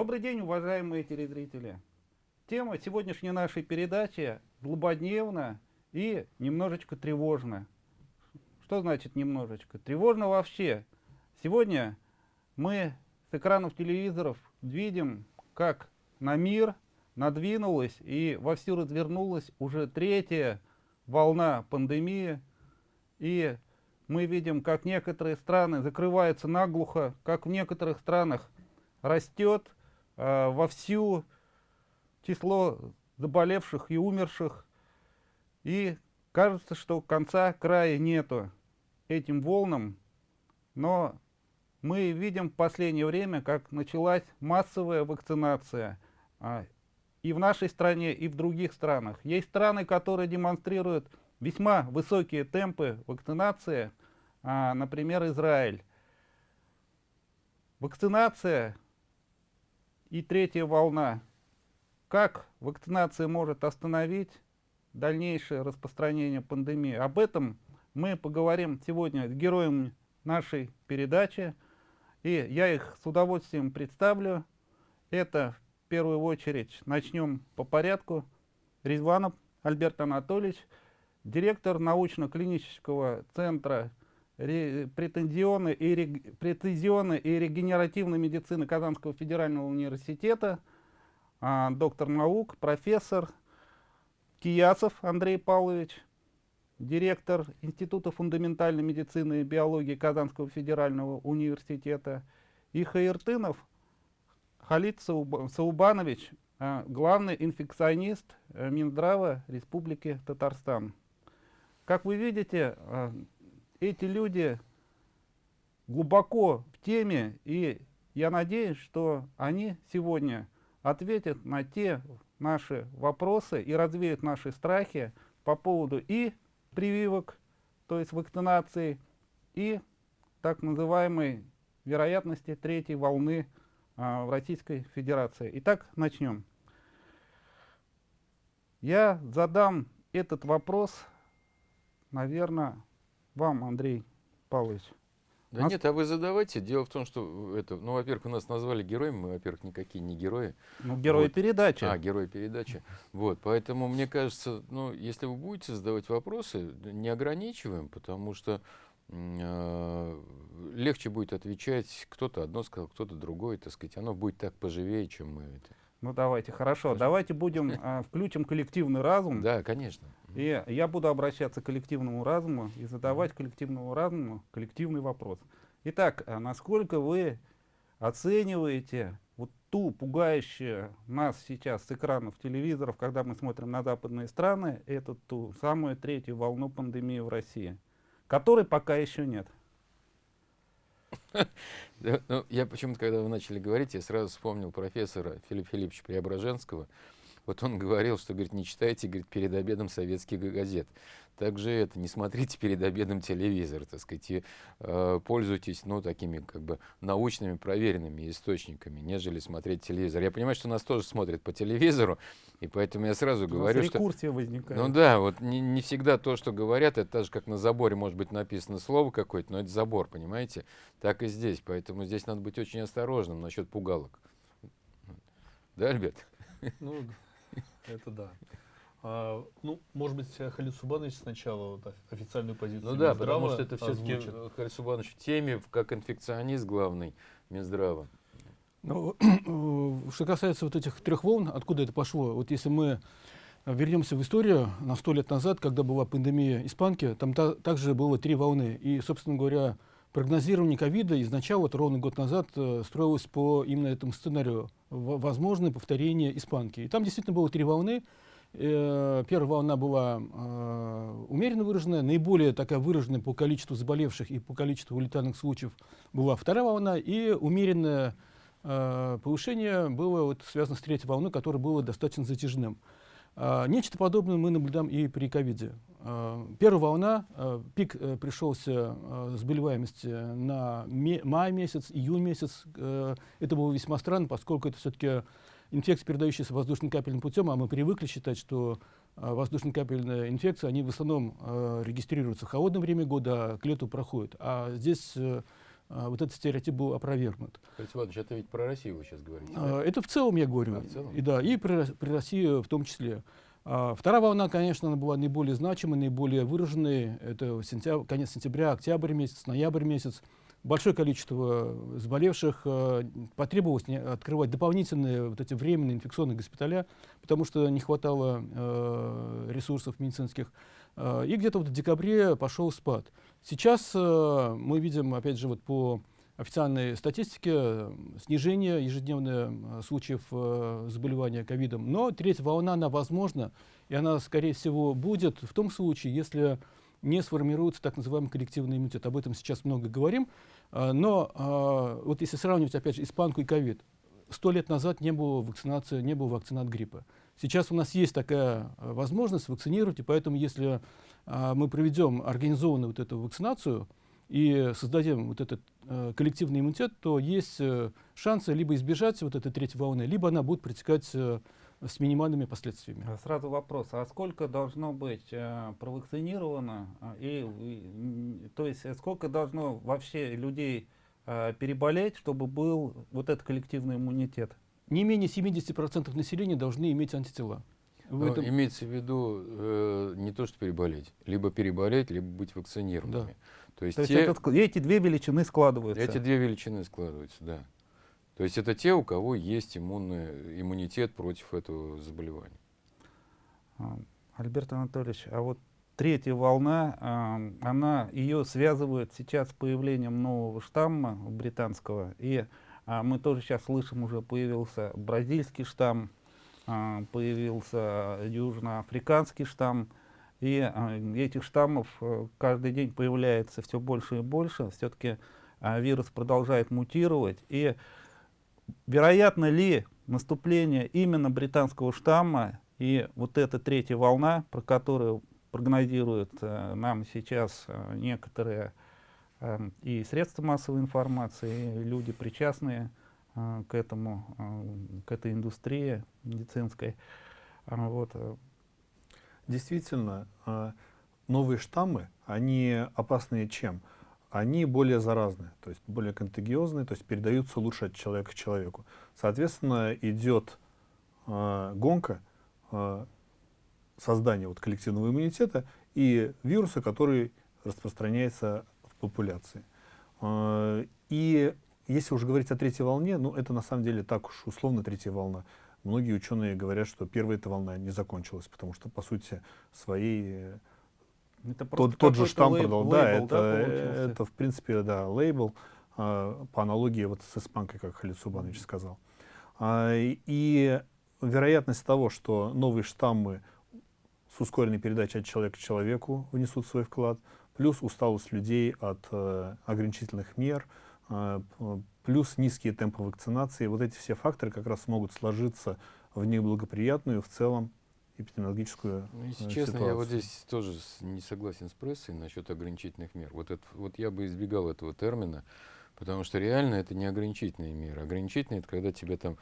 Добрый день, уважаемые телезрители. Тема сегодняшней нашей передачи злободневна и немножечко тревожна. Что значит немножечко? Тревожно вообще. Сегодня мы с экранов телевизоров видим, как на мир надвинулась и вовсю развернулась уже третья волна пандемии. И мы видим, как некоторые страны закрываются наглухо, как в некоторых странах растет вовсю число заболевших и умерших. И кажется, что конца края нету этим волнам, но мы видим в последнее время, как началась массовая вакцинация а, и в нашей стране, и в других странах. Есть страны, которые демонстрируют весьма высокие темпы вакцинации, а, например, Израиль. Вакцинация и третья волна. Как вакцинация может остановить дальнейшее распространение пандемии? Об этом мы поговорим сегодня с героем нашей передачи. И я их с удовольствием представлю. Это в первую очередь начнем по порядку. Резванов Альберт Анатольевич, директор научно-клинического центра претензионной и, претензионной и регенеративной медицины Казанского федерального университета, а, доктор наук, профессор Киясов Андрей Павлович, директор Института фундаментальной медицины и биологии Казанского федерального университета, и Хаиртынов Халид Саубанович, а, главный инфекционист э, Минздрава Республики Татарстан. Как вы видите, а, эти люди глубоко в теме, и я надеюсь, что они сегодня ответят на те наши вопросы и развеют наши страхи по поводу и прививок, то есть вакцинации, и так называемой вероятности третьей волны а, в Российской Федерации. Итак, начнем. Я задам этот вопрос, наверное, вам, Андрей Павлович. Да нас... нет, а вы задавайте. Дело в том, что это, ну, во-первых, нас назвали героями, мы, во-первых, никакие не герои. Ну, герои вот. передачи. А, герои передачи. Вот, поэтому, мне кажется, ну, если вы будете задавать вопросы, не ограничиваем, потому что э, легче будет отвечать, кто-то одно сказал, кто-то другое, так сказать, оно будет так поживее, чем мы это. Ну давайте, хорошо. хорошо. Давайте будем э, включим коллективный разум. Да, конечно. И я буду обращаться к коллективному разуму и задавать коллективному разуму коллективный вопрос. Итак, а насколько вы оцениваете вот ту пугающую нас сейчас с экранов телевизоров, когда мы смотрим на западные страны, эту ту самую третью волну пандемии в России, которой пока еще нет? Ну, я почему-то, когда вы начали говорить, я сразу вспомнил профессора Филиппа Филипповича Преображенского. Вот он говорил, что, говорит, не читайте, говорит, перед обедом советских газет. Также это, не смотрите перед обедом телевизор, так сказать, и э, пользуйтесь, ну, такими, как бы, научными, проверенными источниками, нежели смотреть телевизор. Я понимаю, что нас тоже смотрят по телевизору, и поэтому я сразу говорю, что... возникает. Ну да, вот не, не всегда то, что говорят, это так же, как на заборе может быть написано слово какое-то, но это забор, понимаете? Так и здесь, поэтому здесь надо быть очень осторожным насчет пугалок. Да, Альберт? Ну, это да. А, ну, может быть, Халид Субанович сначала вот, официальную позицию Ну да, потому что это все-таки Халид Субанович в теме, как инфекционист главный Минздрава. Ну, что касается вот этих трех волн, откуда это пошло, вот если мы вернемся в историю на сто лет назад, когда была пандемия испанки, там та, также было три волны. И, собственно говоря, прогнозирование ковида изначально, вот ровно год назад, э, строилось по именно этому сценарию. Возможное повторение испанки. И там действительно было три волны. Э, первая волна была э, умеренно выраженная, наиболее такая выраженная по количеству заболевших и по количеству летальных случаев была вторая волна, и умеренное повышение было вот, связано с третьей волной, которое было достаточно затяжным. Э, нечто подобное мы наблюдаем и при ковиде. Э, первая волна, э, пик э, пришелся э, заболеваемости на май месяц, июнь месяц. Э, это было весьма странно, поскольку это все-таки инфекции, передающиеся воздушно-капельным путем, а мы привыкли считать, что воздушно-капельные инфекции, они в основном регистрируются в холодное время года, а к лету проходят. А здесь э, а, вот этот стереотип был опровергнут. Феликс Иванович, это ведь про Россию вы сейчас говорите. да? А, Это в целом я говорю. А, в целом? И, да, и при, Рос- при России в том числе. А, Вторая волна, конечно, она была наиболее значимой, наиболее выраженной. Это сентябрь, конец сентября, октябрь месяц, ноябрь месяц. Большое количество заболевших. а, Потребовалось открывать дополнительные вот эти временные инфекционные госпиталя, потому что не хватало ресурсов медицинских. А, И где-то вот в декабре пошел спад. Сейчас э, мы видим, опять же, вот по официальной статистике э, снижение ежедневное э, случаев э, заболевания ковидом. Но третья волна, она возможна, и она, скорее всего, будет в том случае, если не сформируется так называемый коллективный иммунитет. Об этом сейчас много говорим. А, Но а, вот если сравнивать, опять же, испанку и ковид, сто лет назад не было вакцинации, не было вакцин от гриппа. Сейчас у нас есть такая а, возможность вакцинировать, и поэтому если мы проведем организованную вот эту вакцинацию и создадим вот этот э, коллективный иммунитет, то есть э, шансы либо избежать вот этой третьей волны, либо она будет протекать э, с минимальными последствиями. А Сразу вопрос, а сколько должно быть э, провакцинировано, а, и, то есть сколько должно вообще людей э, переболеть, чтобы был вот этот коллективный иммунитет? Не менее 70% населения должны иметь антитела. В Ну, этом- Имеется в виду э, не то, что переболеть, либо переболеть, либо быть вакцинированными. То есть, То есть те- этот эти две величины складываются. эти две величины складываются, да. То есть это те, у кого есть иммунный, иммунитет против этого заболевания. А, Альберт Анатольевич, а вот третья волна, а, она ее связывает сейчас с появлением нового штамма британского, и а, мы тоже сейчас слышим, уже появился бразильский штамм, появился южноафриканский штамм, и а, этих штаммов э, каждый день появляется все больше и больше, все-таки вирус продолжает мутировать, и вероятно ли наступление именно британского штамма и вот эта третья волна, про которую прогнозируют э, нам сейчас э, некоторые э, и средства массовой информации, и люди причастные к этому, э, к этой индустрии медицинской. А, вот, э, Действительно, новые штаммы, они опасные чем? Они более заразные, то есть более контагиозные, то есть передаются лучше от человека к человеку. Соответственно, идет гонка создания вот коллективного иммунитета и вируса, который распространяется в популяции. И если уже говорить о третьей волне, ну это на самом деле так уж условно третья волна. Многие ученые говорят, что первая эта волна не закончилась, потому что, по сути, своей э, это тот, тот же штамм лейб- продал. Да, лейбл, это, получился? это, в принципе, да, лейбл, а, по аналогии вот с испанкой, как Халид Субанович сказал. А, и, вероятность того, что новые штаммы с ускоренной передачей от человека к человеку внесут свой вклад, плюс усталость людей от э, ограничительных мер, э, плюс низкие темпы вакцинации, вот эти все факторы как раз могут сложиться в неблагоприятную в целом эпидемиологическую Ну, если э, честно, я вот ситуацию. здесь тоже не согласен с прессой насчет ограничительных мер. Вот, это, вот я бы избегал этого термина, потому что реально это не ограничительные меры. Ограничительные это когда тебя там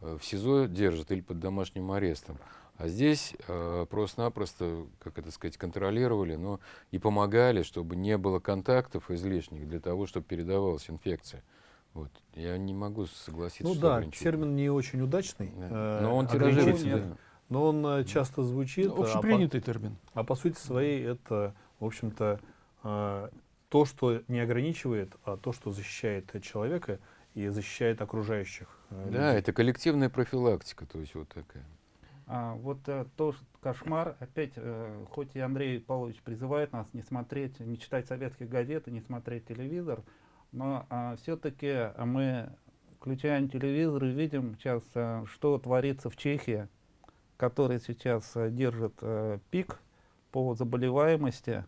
э, в СИЗО держат или под домашним арестом. А здесь э, просто-напросто, как это сказать, контролировали, но и помогали, чтобы не было контактов излишних для того, чтобы передавалась инфекция. Вот. Я не могу согласиться, Ну что да, термин не очень удачный, Да. э, Но он тиражируется. да. но он э, часто звучит, Ну, а по- общепринятый термин. а, по, сути своей это, в общем-то, э, то, что не ограничивает, а то, что защищает человека и защищает окружающих. э, Да, людей. это коллективная профилактика, то есть вот такая. А, вот э, тоже кошмар. Опять, э, хоть и Андрей Павлович призывает нас не смотреть, не читать советские газеты, не смотреть телевизор, но все-таки мы, включаем телевизор и видим сейчас, э, что творится в Чехии, который сейчас э, держит э, пик по заболеваемости.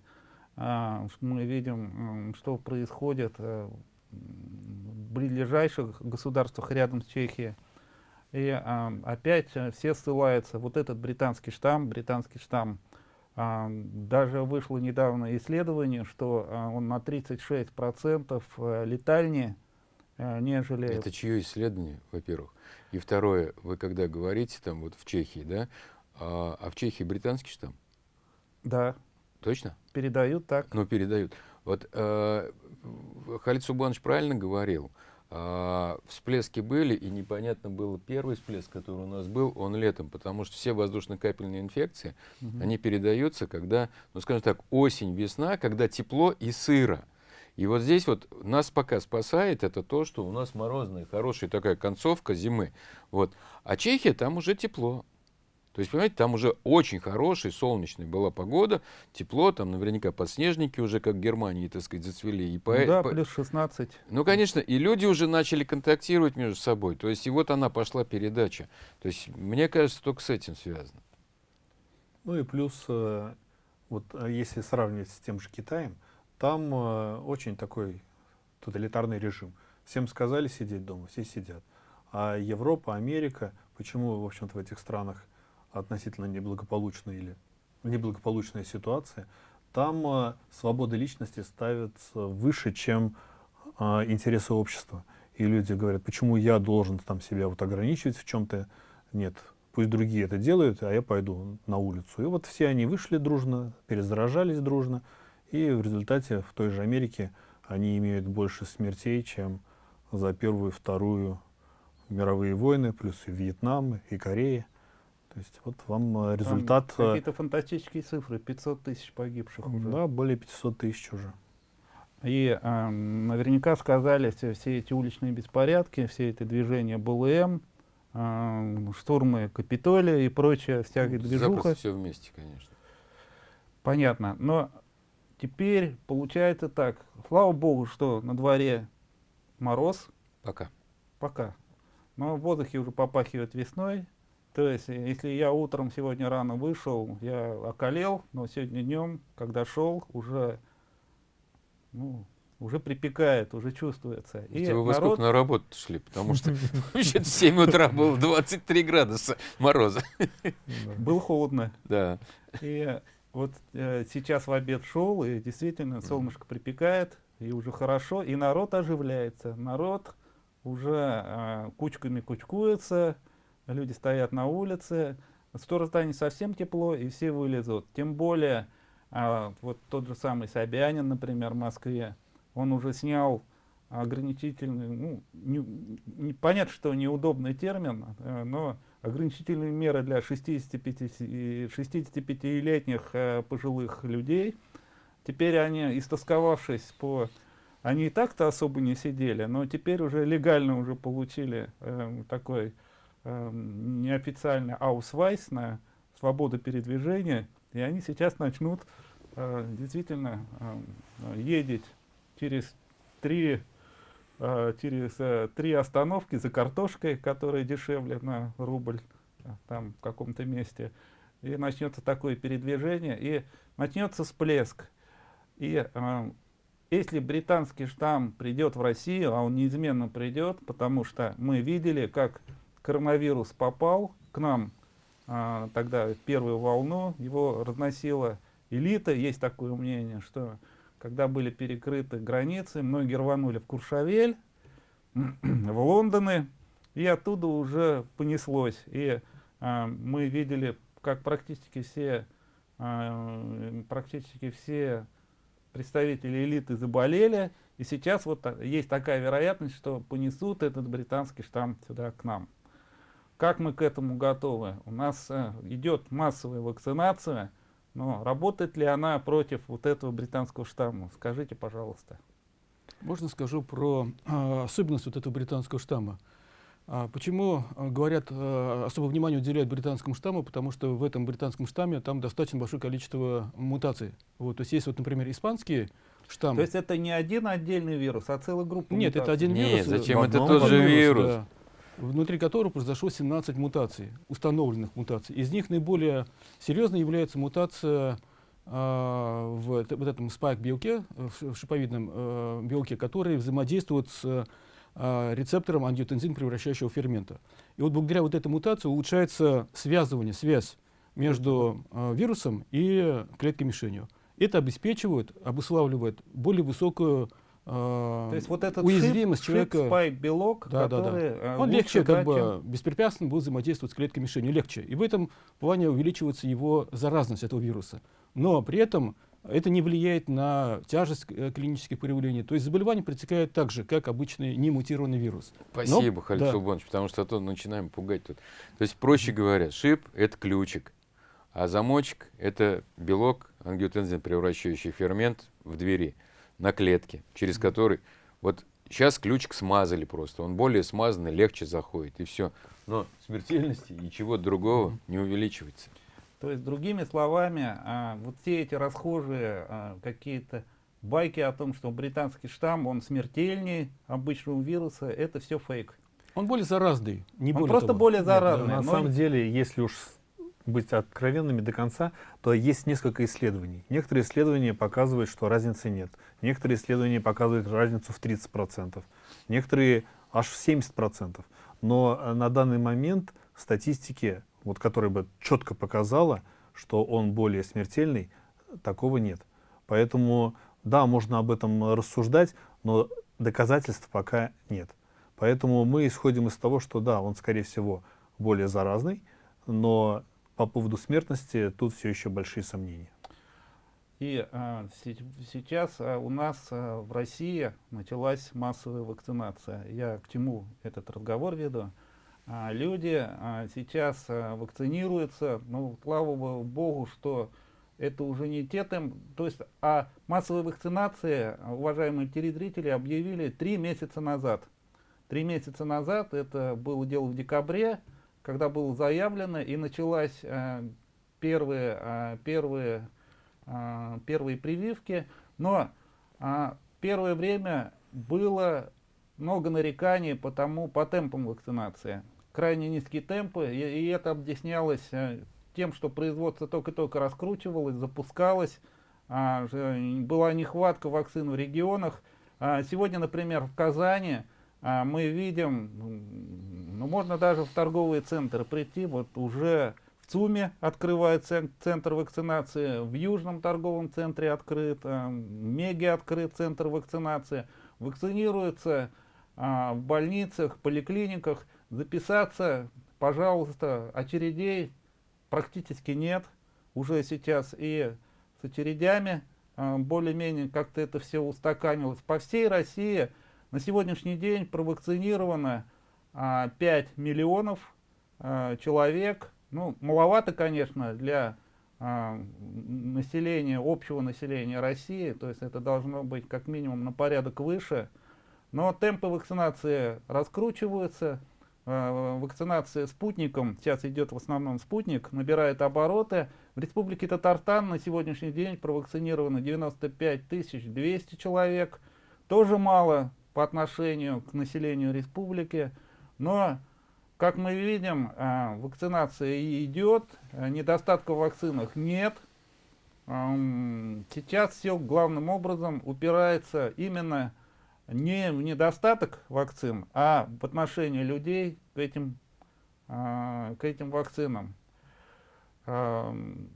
А, ш- мы видим, м, что происходит э, в ближайших государствах рядом с Чехией. И а, опять э, все ссылаются, вот этот британский штамм, британский штамм, а, даже вышло недавно исследование, что а, он на 36% э, летальнее, нежели... Это чье исследование, во-первых? И второе, вы когда говорите там вот в Чехии, да, а, а в Чехии британский штамм, Да, точно? передают так. Ну, передают. Вот э, Халид Субанович правильно говорил. А, всплески были, и непонятно было первый всплеск, который у нас был, он летом, потому что все воздушно-капельные инфекции, Мгм. они передаются, когда, ну скажем так, осень, весна, когда тепло и сыро. И вот здесь вот нас пока спасает это то, что у нас морозная, хорошая такая концовка зимы. Вот. А Чехия, там уже тепло. То есть, понимаете, там уже очень хорошая, солнечная была погода, тепло, там наверняка подснежники уже, как в Германии, так сказать, зацвели. И по- Ну да, по- плюс 16. ну, конечно, и люди уже начали контактировать между собой. То есть, и вот она пошла передача. То есть, мне кажется, только с этим связано. Ну и плюс, э, вот э, если сравнивать с тем же Китаем, там э, очень такой тоталитарный режим. Всем сказали сидеть дома, все сидят. А Европа, Америка, почему, в общем-то, в этих странах относительно неблагополучная или неблагополучная ситуация, там э, свобода личности ставится выше, чем э, интересы общества. И люди говорят, почему я должен там себя вот ограничивать в чем-то? Нет, пусть другие это делают, а я пойду на улицу. И вот все они вышли дружно, перезаражались дружно, и в результате в той же Америке они имеют больше смертей, чем за Первую и Вторую мировые войны, плюс и Вьетнам, и Корея. То есть вот вам э, результат, э, Какие-то фантастические цифры, 500 тысяч погибших уже. да, более 500 тысяч уже. И а, наверняка сказались все, все эти уличные беспорядки, все эти движения БЛМ, а, штурмы Капитолия и прочая всякая движуха. все вместе, конечно. Понятно. Но теперь получается так. Слава богу, что на дворе мороз Пока. пока. Но в воздухе уже попахивает весной. То есть, э, если я утром сегодня рано вышел, я околел, но сегодня днем, когда шел, уже, ну, уже припекает, уже чувствуется. И вы во народ, сколько на работу шли? Потому что вообще в 7 утра было 23 градуса мороза. был холодно. Да. И вот э, сейчас в обед шел, и действительно солнышко припекает, и уже хорошо, и народ оживляется. Народ уже э, кучками кучкуется, люди стоят на улице, скоро станет совсем тепло, и все вылезут. Тем более, а, вот тот же самый Собянин, например, в Москве, он уже снял ограничительный, ну, не- не- понятно, что неудобный термин, э, но ограничительные меры для 65 и 65-летних э, пожилых людей. Теперь они, истосковавшись по... Они и так-то особо не сидели, но теперь уже легально уже получили э, такой э, неофициальный аусвайс на свободу передвижения, и они сейчас начнут э, действительно э, ездить через три э, через э, три остановки за картошкой, которая дешевле на рубль э, там в каком-то месте. И начнется такое передвижение, и начнется всплеск. И э, если британский штамм придет в Россию, а он неизменно придет, потому что мы видели, как коронавирус попал к нам а, тогда в первую волну, его разносила элита. Есть такое мнение, что когда были перекрыты границы, многие рванули в Куршавель, в Лондоны, и оттуда уже понеслось. И а, мы видели, как практически все, а, практически все представители элиты заболели, и сейчас вот есть такая вероятность, что понесут этот британский штамм сюда к нам. Как мы к этому готовы? У нас э, идет массовая вакцинация, но работает ли она против вот этого британского штамма? Скажите, пожалуйста. Можно скажу про а, особенность вот этого британского штамма. А, почему а, говорят, а, особое внимание уделяют британскому штамму? Потому что в этом британском штамме там достаточно большое количество мутаций. Вот, то есть есть, вот, например, испанский штамм. То есть это не один отдельный вирус, а целая группа Нет, это мутаций? один Нет, вирус. э, зачем? Это тот же вирус. да, внутри которого произошло 17 мутаций, установленных мутаций. Из них наиболее серьезной является мутация а, в вот этом спайк-белке, э, в в шиповидном э, белке, который взаимодействует с а, рецептором ангиотензин, превращающего фермента. И вот благодаря вот этой мутации улучшается связывание, связь между а, вирусом и клеткой-мишенью. Это обеспечивает, обуславливает более высокую То есть вот этот уязвимость шип, человека. шип, спайк, белок, Да, да, да. который э, Он легче, да, как бы чем- беспрепятственно будет взаимодействовать с клеткой мишенью, легче. И в этом плане увеличивается его заразность этого вируса. Но при этом это не влияет на тяжесть э, клинических проявлений. То есть заболевание протекает так же, как обычный немутированный вирус. Спасибо, Но- Халид да. Сулбанович, потому что а то начинаем пугать тут. То есть, проще говоря, шип — это ключик, а замочек — это белок, ангиотензин превращающий фермент в двери, на клетке, через который... Вот сейчас ключик смазали просто, он более смазанный, легче заходит, и все. Но смертельности и чего другого не увеличивается. То есть, другими словами, а, вот все эти расхожие а, какие-то байки о том, что британский штамм, он смертельнее обычного вируса, это все фейк. Он более заразный, не Он более просто того. более Нет, заразный. на но- самом деле, если уж быть откровенными до конца, то есть несколько исследований. Некоторые исследования показывают, что разницы нет. Некоторые исследования показывают разницу в 30%. Некоторые аж в 70%. Но э, на данный момент статистики, вот, которая бы четко показала, что он более смертельный, такого нет. Поэтому, да, можно об этом рассуждать, но доказательств пока нет. Поэтому мы исходим из того, что да, он, скорее всего, более заразный, но по поводу смертности тут все еще большие сомнения. И а, се- сейчас а, у нас а, в России началась массовая вакцинация. Я к чему этот разговор веду? А, люди а, сейчас а, вакцинируются, ну, слава бо- богу, что это уже не те темп, то есть а массовая вакцинация, а, уважаемые телезрители, объявили три месяца назад. Три месяца назад, это было дело в декабре, когда было заявлено и началась а, первые, а, первые а, первые прививки, но а, первое время было много нареканий по, тому, по темпам вакцинации. Крайне низкие темпы, и, и это объяснялось э, тем, что производство только-только раскручивалось, запускалось, а, была нехватка вакцин в регионах. А, сегодня, например, в Казани а, мы видим, ну, можно даже в торговые центры прийти, вот уже в ЦУМе открывает цен- центр вакцинации, в Южном торговом центре открыт, а, в Меге открыт центр вакцинации. Вакцинируются а, в больницах, поликлиниках. Записаться, пожалуйста, очередей практически нет уже сейчас. И с очередями а, более-менее как-то это все устаканилось. По всей России на сегодняшний день провакцинировано а, 5 миллионов а, человек. Ну, маловато, конечно, для м, населения, общего населения России, то есть это должно быть как минимум на порядок выше. Но темпы вакцинации раскручиваются. А, Вакцинация спутником, сейчас идет в основном спутник, набирает обороты. В Республике Татарстан на сегодняшний день провакцинировано 95 200 человек. Тоже мало по отношению к населению республики. Но, как мы видим, а, вакцинация идет, а, недостатка в вакцинах нет. Сейчас все главным образом упирается именно не в недостаток вакцин, а в отношении людей к этим, а, к этим вакцинам. Ам,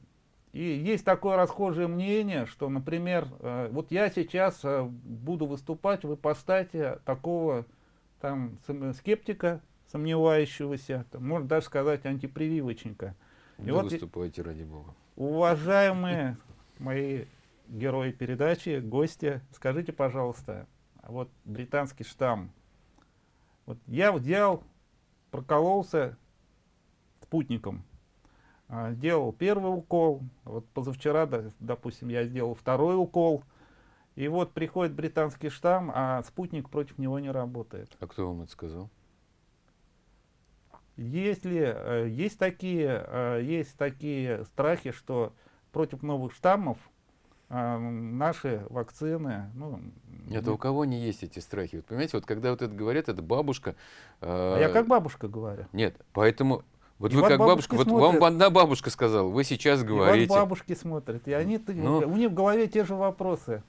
И есть такое расхожее мнение, что, например, э, вот я сейчас э, буду выступать в ипостате такого там скептика, сомневающегося, там, можно даже сказать антипрививочника. И Да вот выступайте, ради бога. Уважаемые мои герои передачи, гости, скажите, пожалуйста, вот британский штамм. Вот я взял, прокололся спутником, а, сделал первый укол, вот позавчера, допустим, я сделал второй укол, и вот приходит британский штамм, а спутник против него не работает. А кто вам это сказал? Есть ли, э, есть такие, э, есть такие страхи, что против новых штаммов э, наши вакцины, ну, Нет, а у кого не есть эти страхи? Вот понимаете, вот когда вот это говорят, это бабушка. а я как бабушка говорю. Нет, поэтому вот И вы вот как бабушка, вот смотрят. вам одна бабушка сказала, вы сейчас И вот говорите. бабушки смотрят, и они, Ну. у них в голове те же вопросы.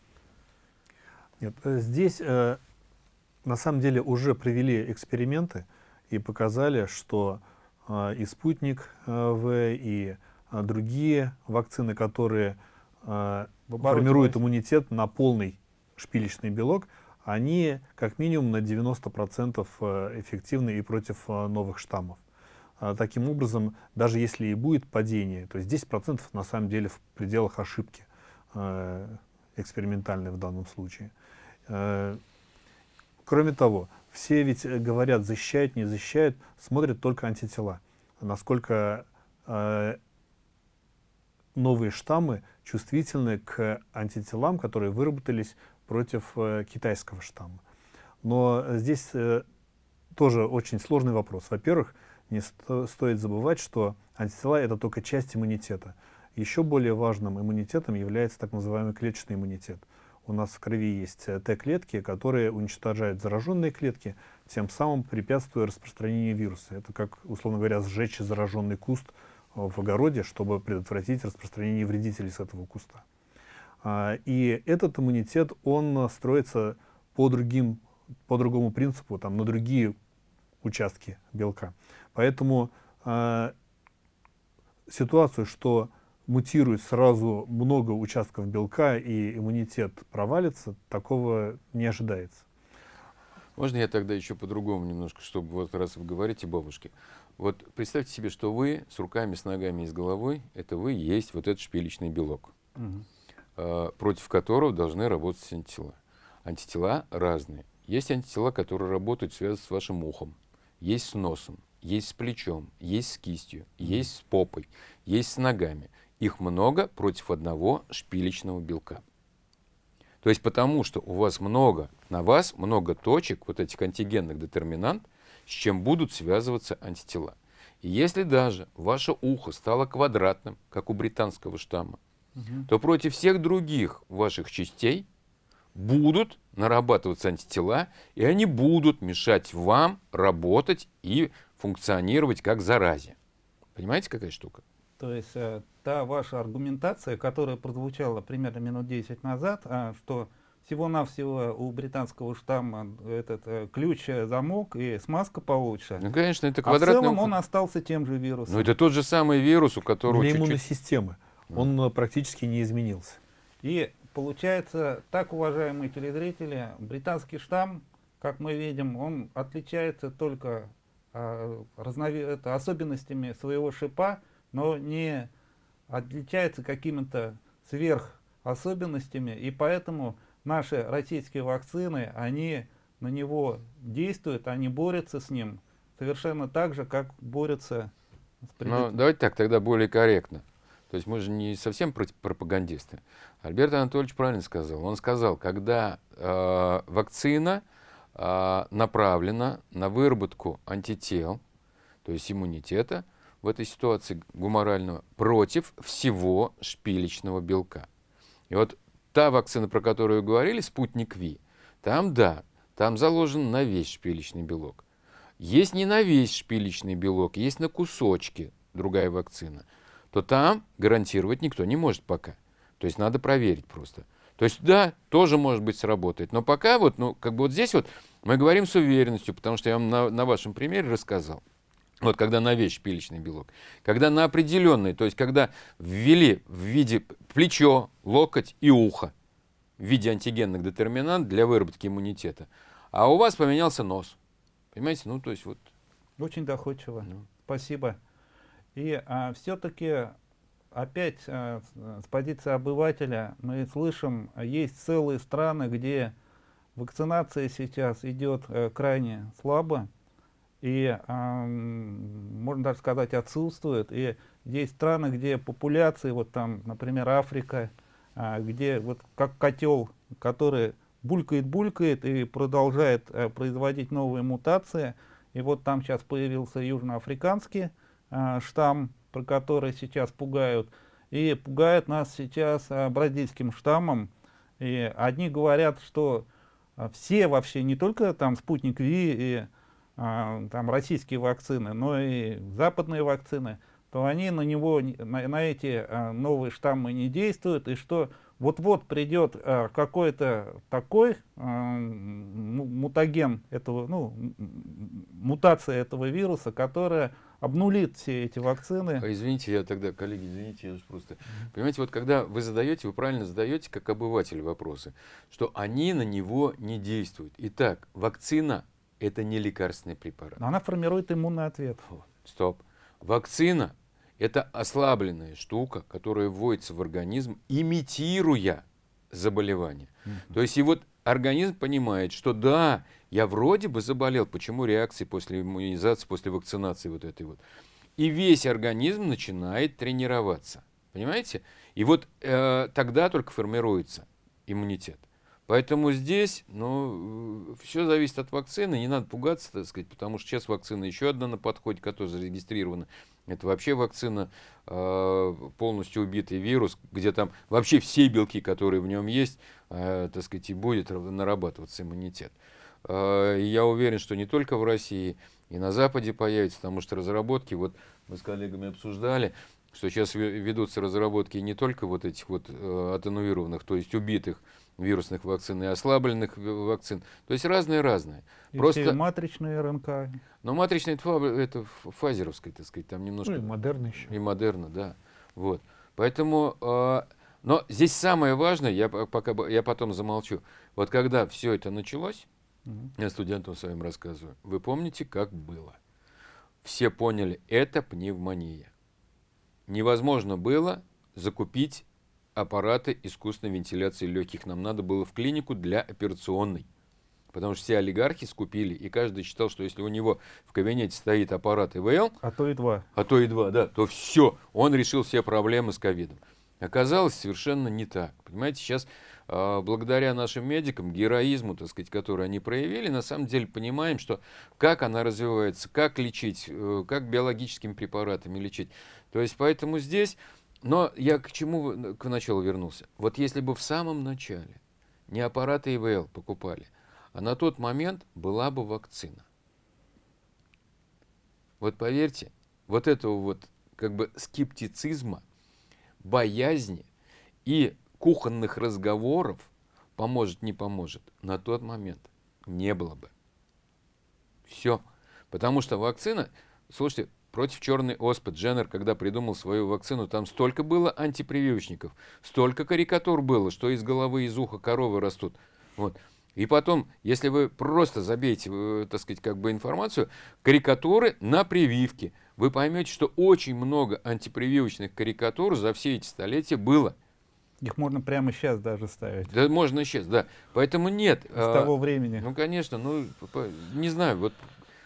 Нет, э, здесь э, на самом деле уже провели эксперименты и показали, что э, и спутник э, В, и э, другие вакцины, которые формируют иммунитет на полный шпилечный белок, они как минимум на 90% э, эффективны и против новых штаммов. А, Таким образом, даже если и будет падение, то есть 10% на самом деле в пределах ошибки. э, экспериментальный в данном случае. Э, Кроме того, все ведь э, говорят, защищают, не защищают, смотрят только антитела. Насколько э, новые штаммы чувствительны к антителам, которые выработались против э, китайского штамма. Но здесь э, тоже очень сложный вопрос. Во-первых, не сто стоит забывать, что антитела — это только часть иммунитета. Еще более важным иммунитетом является так называемый клеточный иммунитет. У нас в крови есть э, Т-клетки, которые уничтожают зараженные клетки, тем самым препятствуя распространению вируса. Это как, условно говоря, сжечь зараженный куст э, в огороде, чтобы предотвратить распространение вредителей с этого куста. А, и этот иммунитет, он строится по, другим, по другому принципу, там, на другие участки белка. Поэтому э, ситуацию, что мутирует сразу много участков белка и иммунитет провалится, такого не ожидается. Можно я тогда еще по-другому немножко, чтобы вот раз вы говорите бабушке. Вот представьте себе, что вы с руками, с ногами и с головой, это вы есть вот этот шпилечный белок, э, против которого должны работать антитела. Антитела разные. Есть антитела, которые работают, связаны с вашим ухом, есть с носом, есть с плечом, есть с кистью, есть с попой, есть с ногами. Их много против одного шпилечного белка. То есть потому, что у вас много, на вас много точек, вот этих антигенных детерминант, с чем будут связываться антитела. И если даже ваше ухо стало квадратным, как у британского штамма, Мгм. то против всех других ваших частей будут нарабатываться антитела, и они будут мешать вам работать и функционировать как заразе. Понимаете, какая штука? То есть э, та ваша аргументация, которая прозвучала примерно минут 10 назад, а, что всего-навсего у британского штамма этот э, ключ, э, замок и смазка получше. Ну, конечно, это а в квадратный целом он остался тем же вирусом. Но это тот же самый вирус, у которого Для иммунной системы он э, практически не изменился. И получается, так, уважаемые телезрители, британский штамм, как мы видим, он отличается только а, разнови- это, особенностями своего шипа, но не отличается какими-то сверхособенностями, и поэтому наши российские вакцины, они на него действуют, они борются с ним совершенно так же, как борются с Ну, давайте так, тогда более корректно. То есть мы же не совсем про- пропагандисты. Альберт Анатольевич правильно сказал. Он сказал, когда э, вакцина э, направлена на выработку антител, то есть иммунитета, в этой ситуации гуморального, против всего шпилечного белка. И вот та вакцина, про которую говорили, спутник Ви, там да, там заложен на весь шпилечный белок. Есть не на весь шпилечный белок, есть на кусочки другая вакцина, то там гарантировать никто не может пока. То есть надо проверить просто. То есть да, тоже может быть сработает. Но пока вот, ну, как бы вот здесь вот мы говорим с уверенностью, потому что я вам на, на вашем примере рассказал. Вот когда на весь шпилечный белок. Когда на определенный, то есть когда ввели в виде плечо, локоть и ухо в виде антигенных детерминант для выработки иммунитета. А у вас поменялся нос. Понимаете? Ну, то есть вот. Очень доходчиво. ну. Спасибо. И все-таки опять а, с, позиции обывателя мы слышим, а, есть целые страны, где вакцинация сейчас идет э, крайне слабо и, м, можно даже сказать, отсутствует. И есть страны, где популяции, вот там, например, Африка, а, где вот как котел, который булькает-булькает и продолжает э, производить новые мутации. И вот там сейчас появился южноафриканский а, штамм, про который сейчас пугают. И пугают нас сейчас а, бразильским штаммом. И одни говорят, что все вообще, не только там спутник Ви и там российские вакцины, но и западные вакцины, то они на него, не- на, на эти а, новые штаммы не действуют, и что вот-вот придет а, какой-то такой а, му- мутаген этого, ну, мутация этого вируса, которая обнулит все эти вакцины. А извините, я тогда, коллеги, извините, я просто... Понимаете, вот когда вы задаете, вы правильно задаете, как обыватель вопросы, что они на него не действуют. Итак, вакцина – это не лекарственный препарат. Она формирует иммунный ответ. Стоп. Вакцина – Это ослабленная штука, которая вводится в организм, имитируя заболевание. То есть и вот организм понимает, что да, я вроде бы заболел, почему реакции после иммунизации, после вакцинации вот этой вот. И весь организм начинает тренироваться. Понимаете? И вот э, тогда только формируется иммунитет. Поэтому здесь, ну, все зависит от вакцины, не надо пугаться, так сказать, потому что сейчас вакцина еще одна на подходе, которая зарегистрирована. Это вообще вакцина, э, полностью убитый вирус, где там вообще все белки, которые в нем есть, э, так сказать, и будет нарабатываться иммунитет. Э, я уверен, что не только в России, и на Западе появится, потому что разработки, вот мы с коллегами обсуждали, что сейчас ведутся разработки не только вот этих вот э, атенуированных, то есть убитых вирусных вакцин и ослабленных вакцин. То есть разные-разные. Просто матричные РНК. Но матричные это, это фазеровская, так сказать, там немножко... Ну и модерна еще. И модерна, да. Вот. Поэтому... Э, но здесь самое важное, я, пока, я потом замолчу. Вот когда все это началось, угу. я студентам своим рассказываю, вы помните, как было? Все поняли, это пневмония. Невозможно было закупить аппараты искусственной вентиляции легких. Нам надо было в клинику для операционной. Потому что все олигархи скупили, и каждый считал, что если у него в кабинете стоит аппарат ИВЛ, а то и два, а то и два, да, то все, он решил все проблемы с ковидом. Оказалось совершенно не так. Понимаете, сейчас э, благодаря нашим медикам, героизму, так сказать, который они проявили, на самом деле понимаем, что как она развивается, как лечить, э, как биологическими препаратами лечить. То есть поэтому здесь но я к чему к началу вернулся? Вот если бы в самом начале не аппараты ИВЛ покупали, а на тот момент была бы вакцина. Вот поверьте, вот этого вот как бы скептицизма, боязни и кухонных разговоров поможет, не поможет, на тот момент не было бы. Все. Потому что вакцина, слушайте, против черной оспы. Дженнер, когда придумал свою вакцину, там столько было антипрививочников, столько карикатур было, что из головы, из уха коровы растут. Вот. И потом, если вы просто забейте, э, так сказать, как бы информацию, карикатуры на прививки, вы поймете, что очень много антипрививочных карикатур за все эти столетия было. Их можно прямо сейчас даже ставить. Да, можно сейчас, да. Поэтому нет. С а, того времени. Ну, конечно, ну, не знаю, вот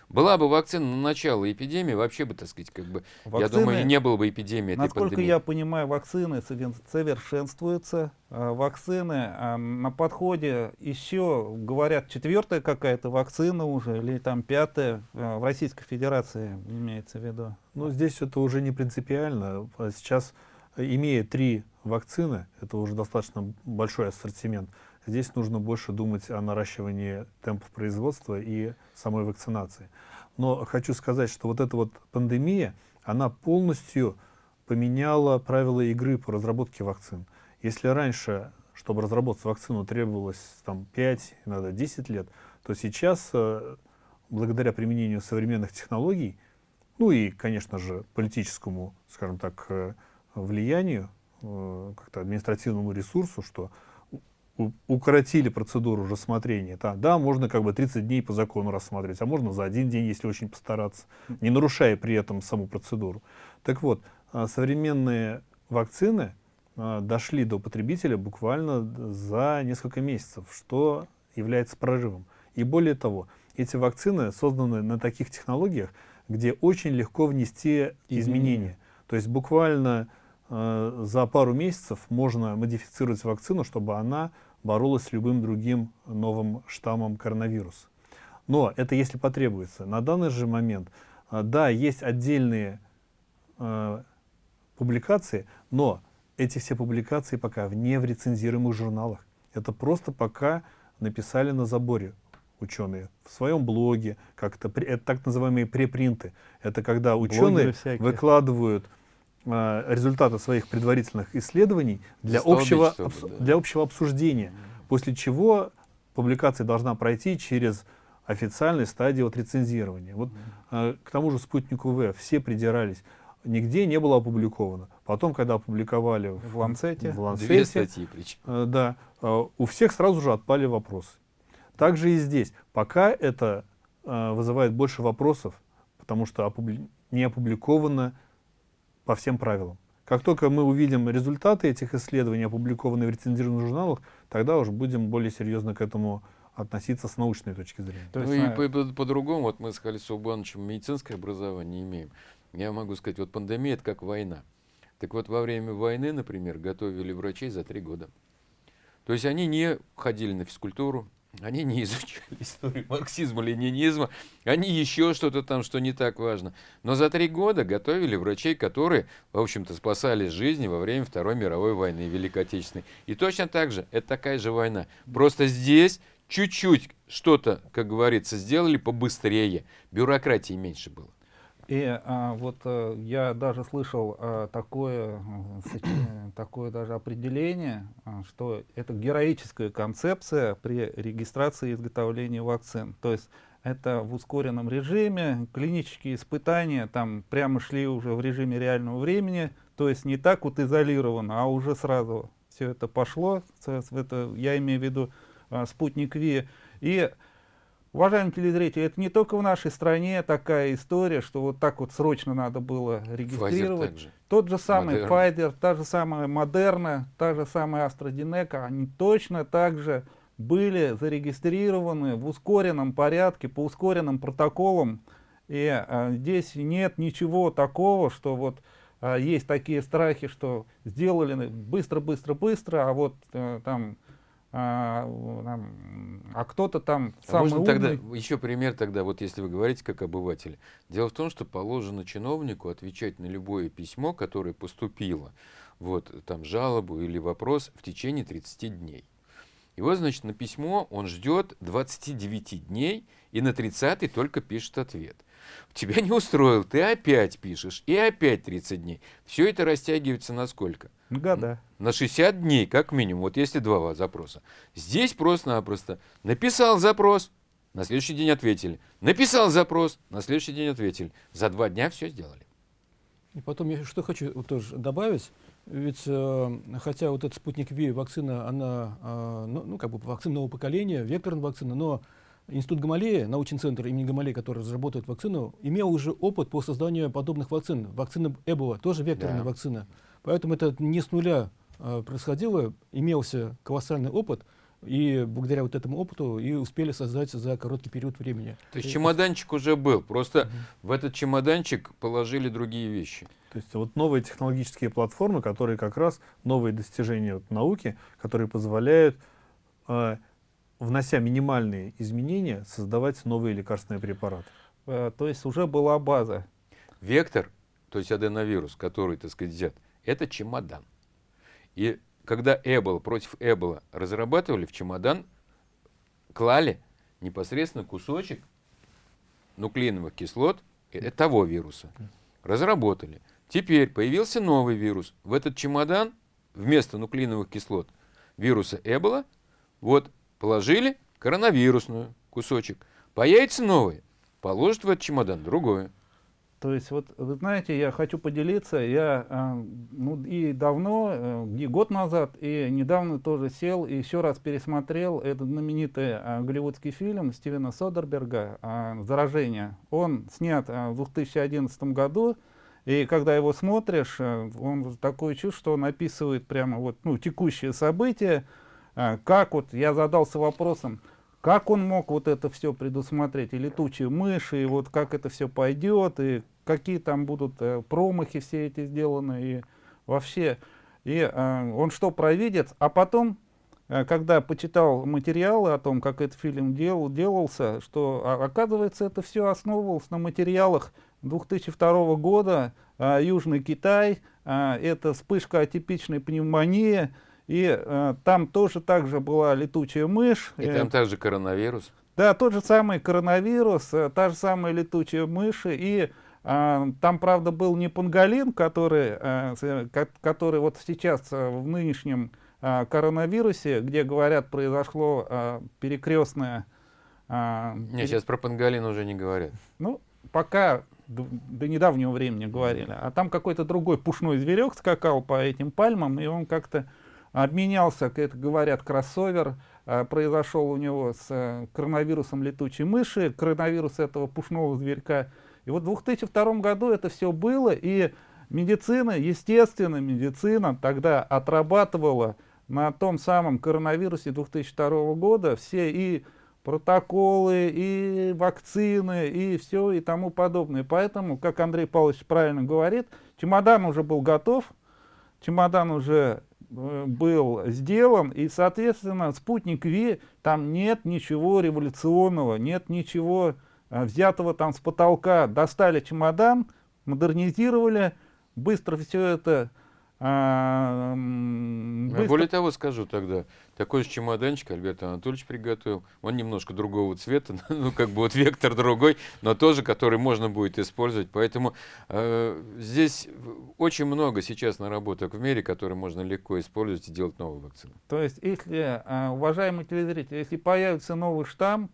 была бы вакцина на начало эпидемии, вообще бы, так сказать, как бы, вакцины, я думаю, не было бы эпидемии этой Насколько пандемии. я понимаю, вакцины совершенствуются. А вакцины а на подходе еще, говорят, четвертая какая-то вакцина уже, или там пятая а, в Российской Федерации имеется в виду. Ну, здесь это уже не принципиально. Сейчас, имея три вакцины, это уже достаточно большой ассортимент, Здесь нужно больше думать о наращивании темпов производства и самой вакцинации. Но хочу сказать, что вот эта вот пандемия, она полностью поменяла правила игры по разработке вакцин. Если раньше, чтобы разработать вакцину, требовалось там, 5, иногда 10 лет, то сейчас, э, благодаря применению современных технологий, ну и, конечно же, политическому, скажем так, э, влиянию, э, как-то административному ресурсу, что укоротили процедуру рассмотрения. Да, да, можно как бы 30 дней по закону рассматривать, а можно за один день, если очень постараться, не нарушая при этом саму процедуру. Так вот, а, современные вакцины а, дошли до потребителя буквально за несколько месяцев, что является прорывом. И более того, эти вакцины созданы на таких технологиях, где очень легко внести изменения. То есть буквально за пару месяцев можно модифицировать вакцину, чтобы она боролась с любым другим новым штаммом коронавируса. Но это если потребуется. На данный же момент, э, да, есть отдельные э, публикации, но эти все публикации пока не в рецензируемых журналах. Это просто пока написали на заборе ученые в своем блоге, как-то это так называемые препринты. Это когда ученые выкладывают э, результаты своих предварительных исследований для общего, обс, да. для общего обсуждения, после чего публикация должна пройти через официальной стадии вот рецензирования. Вот э, к тому же спутнику В все придирались, нигде не было опубликовано. Потом, когда опубликовали в, в Ланцете, в Ланцете Две статьи, э, да, э, у всех сразу же отпали вопросы. Также и здесь. Пока это э, вызывает больше вопросов, потому что опубли не опубликовано по всем правилам. Как только мы увидим результаты этих исследований, опубликованные в рецензированных журналах, тогда уже будем более серьезно к этому относиться с научной точки зрения. То ну есть, и а, по- по- по-другому, вот мы с Халисом Убановичем медицинское образование имеем. Я могу сказать, вот пандемия это как война. Так вот, во время войны, например, готовили врачей за три года. То есть они не ходили на физкультуру, они не изучали историю марксизма, ленинизма, они еще что-то там, что не так важно. Но за три года готовили врачей, которые, в общем-то, спасали жизни во время Второй мировой войны, Великой Отечественной. И точно так же, это такая же война. Просто здесь чуть-чуть что-то, как говорится, сделали побыстрее. Бюрократии меньше было. И а, вот э, я даже слышал а, такое, э, такое даже определение, что это героическая концепция при регистрации и изготовлении вакцин. То есть это в ускоренном режиме, клинические испытания там прямо шли уже в режиме реального времени, то есть не так вот изолированно, а уже сразу все это пошло. Это, я имею в виду а, спутник Ви. И Уважаемые телезрители, это не только в нашей стране такая история, что вот так вот срочно надо было регистрировать. также. Тот же самый. Pfizer, та же самая Moderna, та же самая AstraZeneca, они точно так же были зарегистрированы в ускоренном порядке, по ускоренным протоколам. И а, здесь нет ничего такого, что вот а, есть такие страхи, что сделали быстро-быстро-быстро, а вот э, там, а, там, а кто-то там А самый можно тогда умный. еще пример тогда, вот если вы говорите как обыватель. Дело в том, что положено чиновнику отвечать на любое письмо, которое поступило, вот там жалобу или вопрос в течение 30 дней. И вот, значит, на письмо он ждет 29 дней и на 30 только пишет ответ. Тебя не устроил, ты опять пишешь, и опять 30 дней. Все это растягивается на сколько? Года. на 60 дней, как минимум, вот если два запроса. Здесь просто-напросто написал запрос, на следующий день ответили. Написал запрос, на следующий день ответили. За два дня все сделали. И потом я что хочу вот тоже добавить, ведь э, хотя вот этот спутник Ви вакцина, она, э, ну, ну, как бы вакцина нового поколения, векторная вакцина, но Институт Гамалея, научный центр имени Гамалея, который разработает вакцину, имел уже опыт по созданию подобных вакцин. Вакцина Эбола тоже векторная Да. вакцина. Поэтому это не с нуля э, происходило, имелся колоссальный опыт, и благодаря вот этому опыту и успели создать за короткий период времени. То есть И- чемоданчик уже был, просто в этот чемоданчик положили другие вещи. То есть вот новые технологические платформы, которые как раз новые достижения вот науки, которые позволяют, э, внося минимальные изменения, создавать новые лекарственные препараты. Э, То есть уже была база. Вектор, то есть аденовирус, который, так сказать, взят, это чемодан. И когда Эбола против Эбола разрабатывали, в чемодан клали непосредственно кусочек нуклеиновых кислот того вируса. Разработали. Теперь появился новый вирус. В этот чемодан вместо нуклеиновых кислот вируса Эбола вот положили коронавирусную кусочек. Появится новый, положат в этот чемодан другое. То есть, вот вы знаете, я хочу поделиться, я а, ну, и давно, э, где год назад, и недавно тоже сел и еще раз пересмотрел этот знаменитый а, голливудский фильм Стивена Содерберга а, «Заражение». Он снят в 2011 году, и когда его смотришь, э, он такое чувство, что он описывает прямо вот, ну, текущие события, а, как вот я задался вопросом, как он мог вот это все предусмотреть, и летучие мыши, и вот как это все пойдет, и какие там будут э, промахи все эти сделаны, и вообще. И э, он что, провидец? А потом, э, когда почитал материалы о том, как этот фильм дел, делался, что а, оказывается это все основывалось на материалах 2002 года, Южный Китай, это вспышка атипичной пневмонии, и там тоже также была летучая мышь. И там также коронавирус. да, тот же самый коронавирус, та же самая летучая мышь, и там, правда, был не панголин, который, э, ко- который вот сейчас э, в нынешнем а, коронавирусе, где, говорят, произошло а, перекрестное... а, Не, сейчас про панголин уже не говорят. Ну, пока до, до недавнего времени говорили. А там какой-то другой пушной зверек скакал по этим пальмам, и он как-то обменялся, как это говорят, кроссовер а, произошел у него с э, коронавирусом летучей мыши, коронавирус этого пушного зверька. И вот в 2002 году это все было, и медицина, естественно, медицина тогда отрабатывала на том самом коронавирусе 2002 года все и протоколы, и вакцины, и все, и тому подобное. Поэтому, как Андрей Павлович правильно говорит, чемодан уже был готов, чемодан уже э, был сделан, и, соответственно, спутник Ви, там нет ничего революционного, нет ничего взятого там с потолка. Достали чемодан, модернизировали, быстро все это а, быстро Более того, скажу тогда, такой же чемоданчик Альберт Анатольевич приготовил. Он немножко другого цвета, ну как бы вот вектор другой, но тоже, который можно будет использовать. Поэтому э, здесь очень много сейчас наработок в мире, которые можно легко использовать и делать новые вакцины. То есть, если, а, уважаемые телезрители, если появится новый штамм,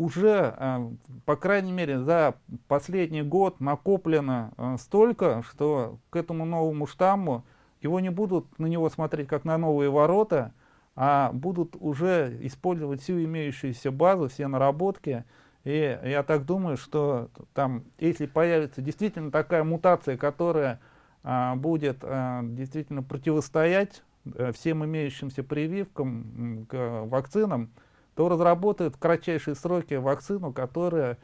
уже, а, по крайней мере, за последний год накоплено а, столько, что к этому новому штамму его не будут на него смотреть как на новые ворота, а будут уже использовать всю имеющуюся базу, все наработки. И я так думаю, что там, если появится действительно такая мутация, которая а, будет а, действительно противостоять э, всем имеющимся прививкам к вакцинам, то разработают в кратчайшие сроки вакцину, которая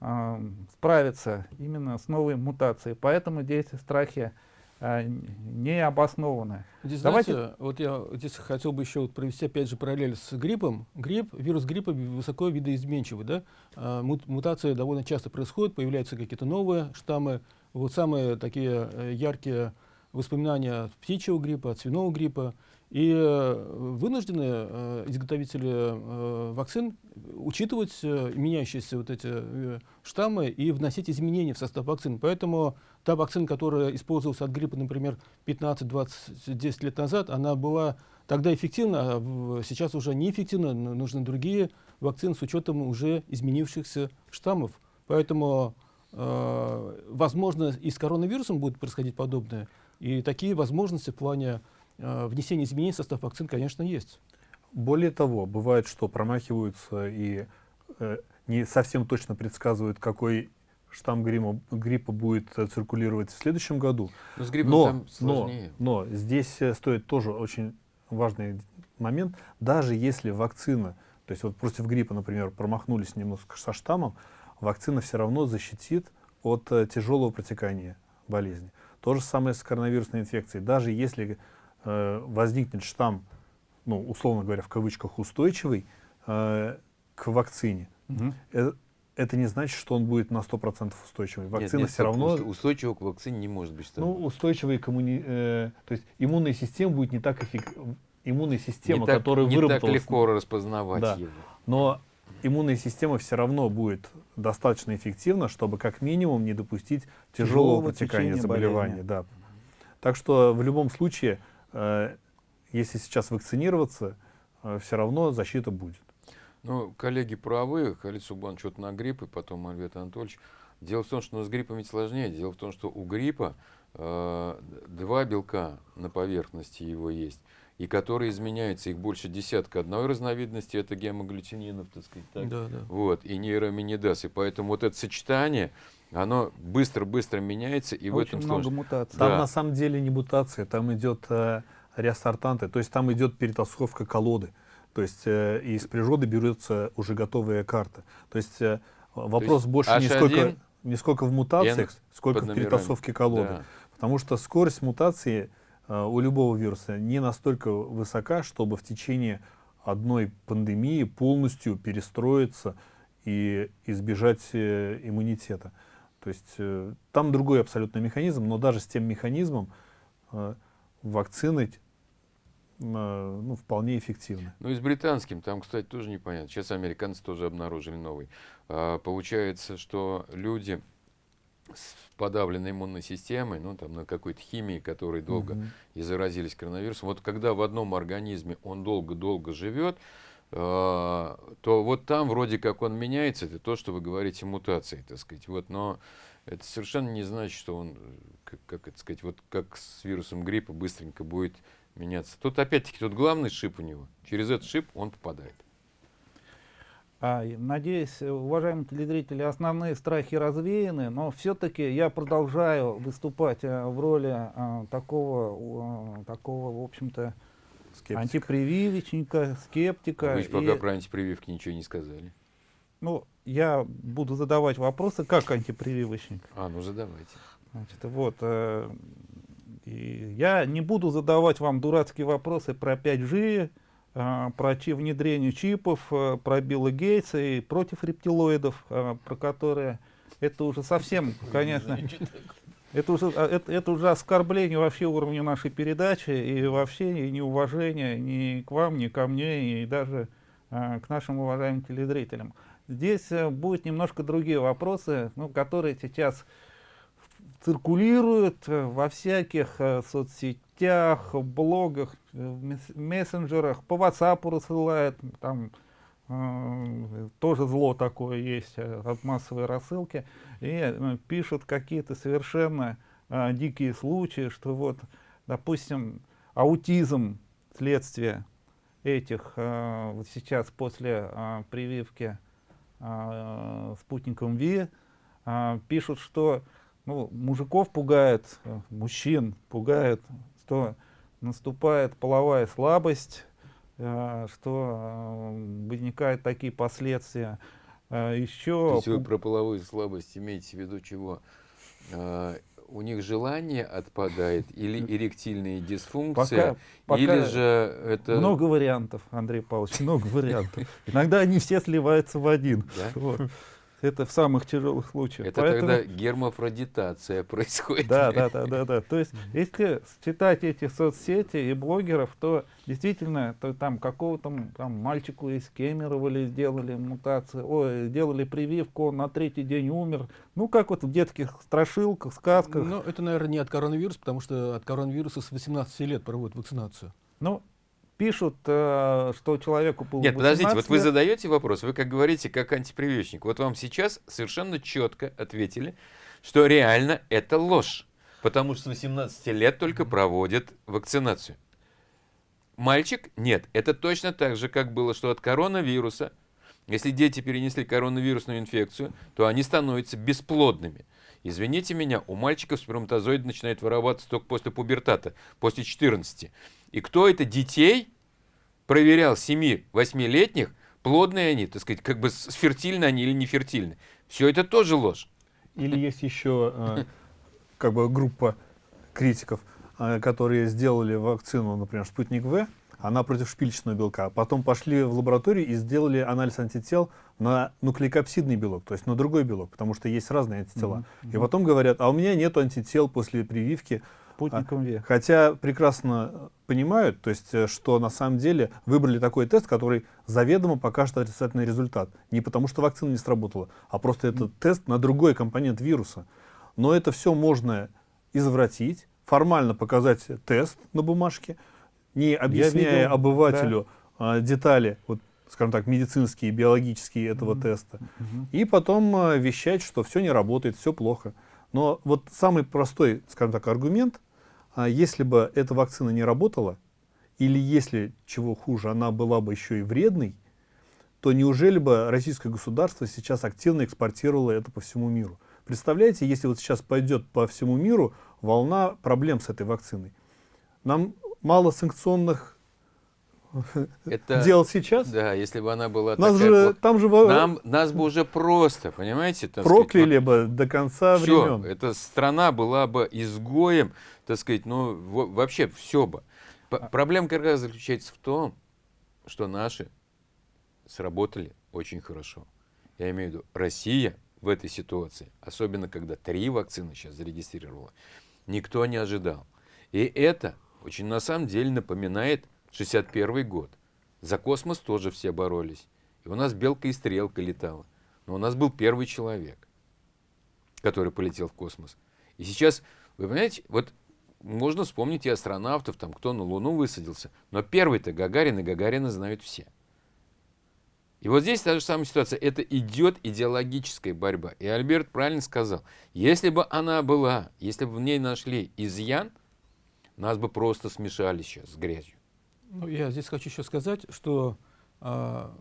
а, справится именно с новой мутацией. Поэтому здесь страхи н- не обоснованы. Здесь, Давайте- знаете, вот я здесь хотел бы еще вот провести опять же параллель с гриппом. Грипп, вирус гриппа высоко видоизменчивый, да? А, мут- мутации довольно часто происходят, появляются какие-то новые штаммы. Вот самые такие э, яркие воспоминания от птичьего гриппа, от свиного гриппа. И э, вынуждены э, изготовители э, вакцин учитывать меняющиеся вот эти штаммы и вносить изменения в состав вакцин. Поэтому та вакцина, которая использовалась от гриппа, например, 15, 20, 10 лет назад, она была тогда эффективна, а сейчас уже неэффективна. Нужны другие вакцины с учетом уже изменившихся штаммов. Поэтому, возможно, и с коронавирусом будет происходить подобное. И такие возможности в плане э, внесения изменений в состав вакцин, конечно, есть. Более того, бывает, что промахиваются и э, не совсем точно предсказывают, какой штамм гриппа, гриппа будет циркулировать в следующем году. Но с гриппом Но, там но, сложнее. но здесь э, стоит тоже очень важный момент. Даже если вакцина, то есть вот против гриппа, например, промахнулись немножко со штаммом, вакцина все равно защитит от э, тяжелого протекания болезни. То же самое с коронавирусной инфекцией. Даже если возникнет штамм, ну, условно говоря, в кавычках устойчивый э, к вакцине, э, это не значит, что он будет на 100% устойчивый. Нет, Вакцина нет, все стоп, равно уст- устойчивого к вакцине не может быть. ну, устойчивый коммуни... э, то есть иммунная система будет не так эффективна. Иммунная система, не так, которая не так выработалась... легко распознавать Да. его. Но иммунная система все равно будет достаточно эффективна, чтобы как минимум не допустить тяжелого, Тяжелого протекания заболевания. болезни. Да. Так что в любом случае, э, если сейчас вакцинироваться, все равно защита будет. Ну, коллеги правы, Халид Субан что-то на грипп, и потом Альберт Анатольевич. Дело в том, что ну, с гриппом ведь сложнее. Дело в том, что у гриппа э, два белка на поверхности его есть, и которые изменяются, их больше десятка. Одной разновидности это гемоглютининов, так сказать, так? Да, да. Вот, и нейроминидаз. И поэтому вот это сочетание, оно быстро-быстро меняется, и в Очень этом много сложно. мутаций. Там Да. на самом деле не мутация, там идет э, реастартанты, то есть там идет перетасовка колоды. То есть э, из природы берется уже готовая карта. То есть э, вопрос есть больше не H1 сколько, не сколько в мутациях, N сколько в перетасовке колоды. Да. Потому что скорость мутации э, у любого вируса не настолько высока, чтобы в течение одной пандемии полностью перестроиться и избежать э, иммунитета. То есть э, там другой абсолютно механизм, но даже с тем механизмом э, вакцины э, ну, вполне эффективны. Ну и с британским, там, кстати, тоже непонятно. Сейчас американцы тоже обнаружили новый. А, получается, что люди с подавленной иммунной системой, ну там на какой-то химии, которые долго Мгм. и заразились коронавирусом, вот когда в одном организме он долго-долго живет, то вот там вроде как он меняется, это то, что вы говорите, мутации, так сказать. Вот, но это совершенно не значит, что он, э, как, как это сказать, вот как с вирусом гриппа быстренько будет меняться. Тут опять-таки, тут главный шип у него. Через этот шип он попадает. А, Надеюсь, э, уважаемые телезрители, основные страхи развеяны, но все-таки я продолжаю выступать э, в роли а, такого, э, такого, в общем-то, Скептик. антипрививочника, скептика. Вы же пока И, про антипрививки ничего не сказали. ну, я буду задавать вопросы как антипрививочник. А, ну задавайте. Значит, вот, э, и я не буду задавать вам дурацкие вопросы про 5G, э, про внедрение чипов, э, про Билла Гейтса и против рептилоидов, э, про которые это уже совсем, конечно, это уже, а, это, это уже оскорбление вообще уровня нашей передачи и вообще неуважение ни к вам, ни ко мне, и даже э, к нашим уважаемым телезрителям. Здесь э, будут немножко другие вопросы, ну, которые сейчас циркулируют э, во всяких э, соцсетях, блогах, э, мессенджерах, по WhatsApp рассылают, там э, тоже зло такое есть э, от массовой рассылки, и э, пишут какие-то совершенно э, дикие случаи, что вот, допустим, аутизм следствие этих э, вот сейчас после э, прививки э, спутником Ви э, пишут, что ну, мужиков пугает, э, мужчин пугает, что наступает половая слабость, э, что э, возникают такие последствия. То еще есть вы про половую слабость имеете в виду чего? А, у них желание отпадает или эректильная дисфункция, пока, или пока же это... много вариантов, Андрей Павлович, много вариантов. Иногда они все сливаются в один. Да? Вот. Это в самых тяжелых случаях. Это Поэтому- тогда гермафродитация происходит. Да, да, да, да, да. То есть, если читать эти соцсети и блогеров, то действительно, то там какого-то там мальчику из Кемерово сделали мутацию, ой, сделали прививку, он на третий день умер. Ну, как вот в детских страшилках, сказках. Но это, наверное, не от коронавируса, потому что от коронавируса с 18 лет проводят вакцинацию. Ну, пишут, э, что человеку было Нет, подождите, 18 вот вы задаете вопрос, вы как говорите, как антипрививочник. Вот вам сейчас совершенно четко ответили, что реально это ложь. Потому что с 18 лет только проводят вакцинацию. Мальчик? Нет. Это точно так же, как было, что от коронавируса, если дети перенесли коронавирусную инфекцию, то они становятся бесплодными. Извините меня, у мальчиков сперматозоид начинает вырабатываться только после пубертата, после 14. И кто это детей проверял 7-8-летних, плодные они, так сказать, как бы фертильны они или не фертильны. Все это тоже ложь. Или есть еще э, как бы группа критиков, э, которые сделали вакцину, например, «Спутник В», она против шпильчатого белка. Потом пошли в лабораторию и сделали анализ антител на нуклеокапсидный белок, то есть на другой белок, потому что есть разные антитела. И потом говорят, а у меня нет антител после прививки. Спутником Ви. Хотя прекрасно понимают, то есть, э, что на самом деле выбрали такой тест, который заведомо покажет отрицательный результат. Не потому, что вакцина не сработала, а просто это тест на другой компонент вируса. Но это все можно извратить, формально показать тест на бумажке, не объясняя видел, обывателю а, детали, вот, скажем так, медицинские, биологические этого теста. Мгм. И потом э, вещать, что все не работает, все плохо. Но вот самый простой, скажем так, аргумент, если бы эта вакцина не работала, или если, чего хуже, она была бы еще и вредной, то неужели бы российское государство сейчас активно экспортировало это по всему миру? Представляете, если вот сейчас пойдет по всему миру волна проблем с этой вакциной. Нам мало санкционных Это, дел сейчас. Да, если бы она была Нас такая же, там же Нам, нас бы уже просто, понимаете? так сказать, прокляли бы до конца Все, времен. эта страна была бы изгоем, так сказать, ну, во- вообще все бы. П- Проблема как раз заключается в том, что наши сработали очень хорошо. Я имею в виду, Россия в этой ситуации, особенно когда три вакцины сейчас зарегистрировала, никто не ожидал. И это очень на самом деле напоминает 61 год. За космос тоже все боролись. И у нас белка и стрелка летала. Но у нас был первый человек который полетел в космос. И сейчас, вы понимаете, вот можно вспомнить и астронавтов, там, кто на Луну высадился, но первый-то Гагарин, и Гагарина знают все. И вот здесь та же самая ситуация. Это идет идеологическая борьба. И Альберт правильно сказал, если бы она была, если бы в ней нашли изъян, нас бы просто смешали сейчас с грязью. Ну, я здесь хочу еще сказать, что а,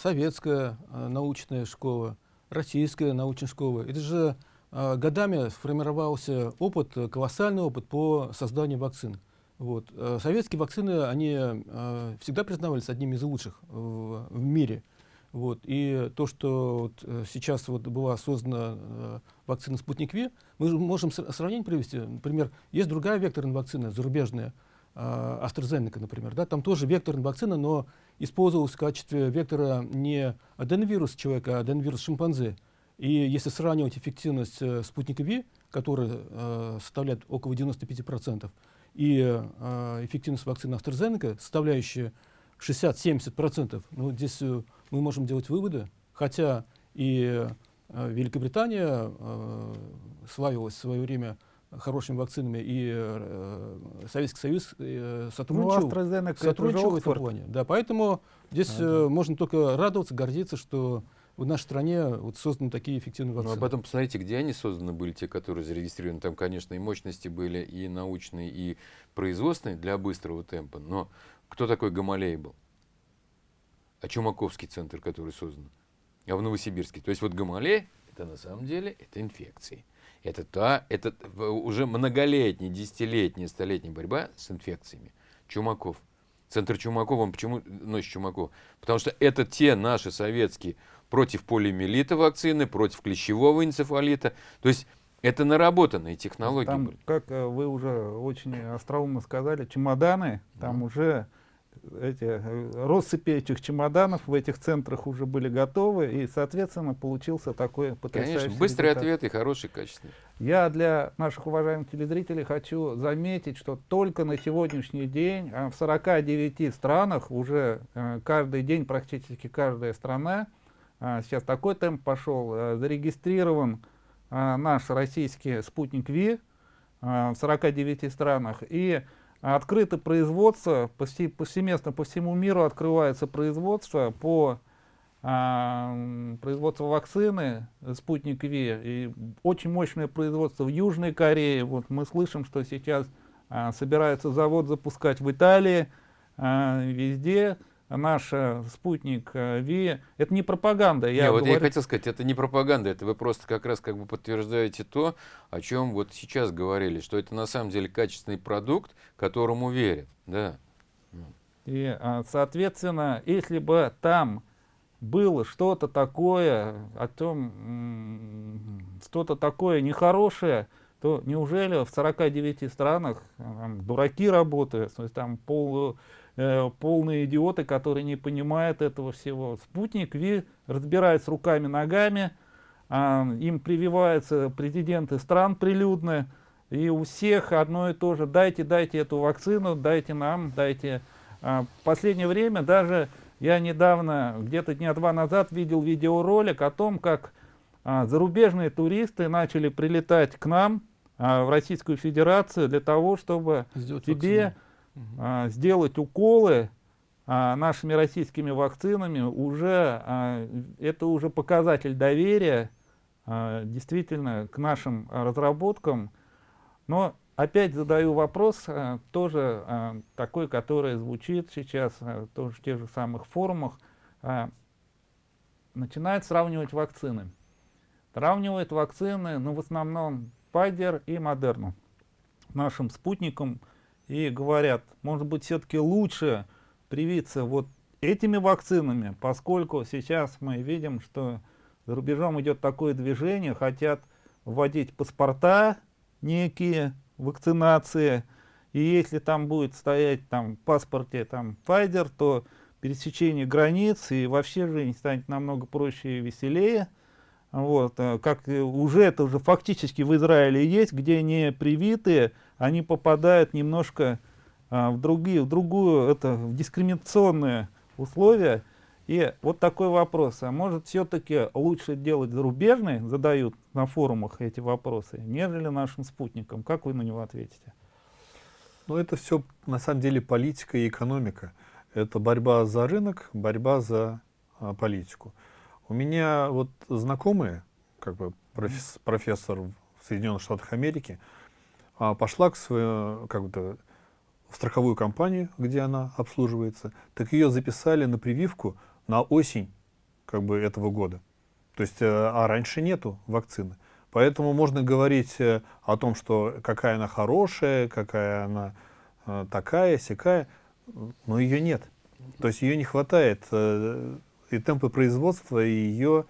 советская а, научная школа, российская научная школа. Это же а, годами сформировался опыт, колоссальный опыт по созданию вакцин. Вот. А, Советские вакцины, они а, всегда признавались одними из лучших в, в мире. Вот. И то, что вот э, сейчас вот была создана э, вакцина «Спутник Ви», мы же можем сра- сравнение привести. Например, есть другая векторная вакцина, зарубежная, AstraZeneca, например. Да? Там тоже векторная вакцина, но использовалась в качестве вектора не аденовирус человека, а аденовирус шимпанзе. И если сравнивать эффективность э, спутника Ви, который э, составляет около 95%, и э, эффективность вакцины AstraZeneca, составляющая 60-70%, ну, здесь э, мы можем делать выводы, хотя и э, Великобритания э, славилась в свое время хорошими вакцинами, и э, Советский Союз э, Ну, сотрудничал, сотрудничал в этом плане. Да, поэтому здесь Да, э, да. можно только радоваться, гордиться, что в нашей стране вот созданы такие эффективные Ну, вакцины. а потом посмотрите, где они созданы были, те, которые зарегистрированы. Там, конечно, и мощности были, и научные, и производственные для быстрого темпа. Но кто такой Гамалей был? А Чумаковский центр, который создан? А в Новосибирске? То есть вот Гамалей, это на самом деле, это инфекции. Это та, это уже многолетняя, десятилетняя, столетняя борьба с инфекциями. Чумаков. Центр Чумакова, он почему носит Чумаков? Потому что это те наши советские против полиомиелита вакцины, против клещевого энцефалита. То есть это наработанные технологии Там, были. как э, вы уже очень остроумно сказали, чемоданы, там уже эти э, россыпи этих чемоданов в этих центрах уже были готовы, и, соответственно, получился такой потрясающий Конечно, быстрый результат. ответ и хороший, качественный. Я для наших уважаемых телезрителей хочу заметить, что только на сегодняшний день а, в 49 странах уже э, каждый день практически каждая страна, а, сейчас такой темп пошел, э, зарегистрирован а, наш российский спутник Ви в 49 странах. И открыто производство, повсе- повсеместно по всему миру открывается производство по а, производству вакцины спутник Ви. И очень мощное производство в Южной Корее. Вот мы слышим, что сейчас а, собирается завод запускать в Италии, а, везде. Наш э, спутник э, Ви. Это не пропаганда. Не, Я вот я хотел сказать, это не пропаганда, это вы просто как раз как бы подтверждаете то, о чем вот сейчас говорили, что это на самом деле качественный продукт, которому верят. Да. И, а, соответственно, если бы там было что-то такое, о том, что-то такое нехорошее, то неужели в 49 странах а, там дураки работают, то есть там пол, э, полные идиоты, которые не понимают этого всего. Спутник Ви разбирается руками, ногами, а, им прививаются президенты стран прилюдно, и у всех одно и то же, дайте, дайте эту вакцину, дайте нам, дайте. А, в последнее время даже я недавно, где-то дня два назад, видел видеоролик о том, как а, зарубежные туристы начали прилетать к нам а, в Российскую Федерацию для того, чтобы Сделать тебе вакцину. А, сделать уколы а, нашими российскими вакцинами уже а, это уже показатель доверия а, действительно к нашим разработкам. Но опять задаю вопрос, а, тоже а, такой, который звучит сейчас а, тоже в тех же самых форумах. А, начинают сравнивать вакцины. Сравнивают вакцины, ну, в основном Pfizer и Moderna нашим спутникам и говорят, может быть, все-таки лучше привиться вот этими вакцинами, поскольку сейчас мы видим, что за рубежом идет такое движение, хотят вводить паспорта некие, вакцинации, и если там будет стоять там в паспорте там Pfizer, то пересечение границ и вообще жизнь станет намного проще и веселее. Вот, э, как э, уже это уже фактически в Израиле есть, где не привитые, они попадают немножко а, в другие, в другую, это в дискриминационные условия. И вот такой вопрос: а может все-таки лучше делать зарубежные, задают на форумах эти вопросы, нежели нашим спутникам? Как вы на него ответите? Но это все на самом деле политика и экономика. Это борьба за рынок, борьба за а, политику. У меня вот знакомые, как бы профес- профессор в Соединенных Штатах Америки, а, пошла к своему, как бы, в страховую компанию, где она обслуживается, так ее записали на прививку на осень как бы, этого года. То есть, э, а раньше нету вакцины. Поэтому можно говорить э, о том, что какая она хорошая, какая она э, такая, сякая, но ее нет. То есть ее не хватает, и темпы производства ее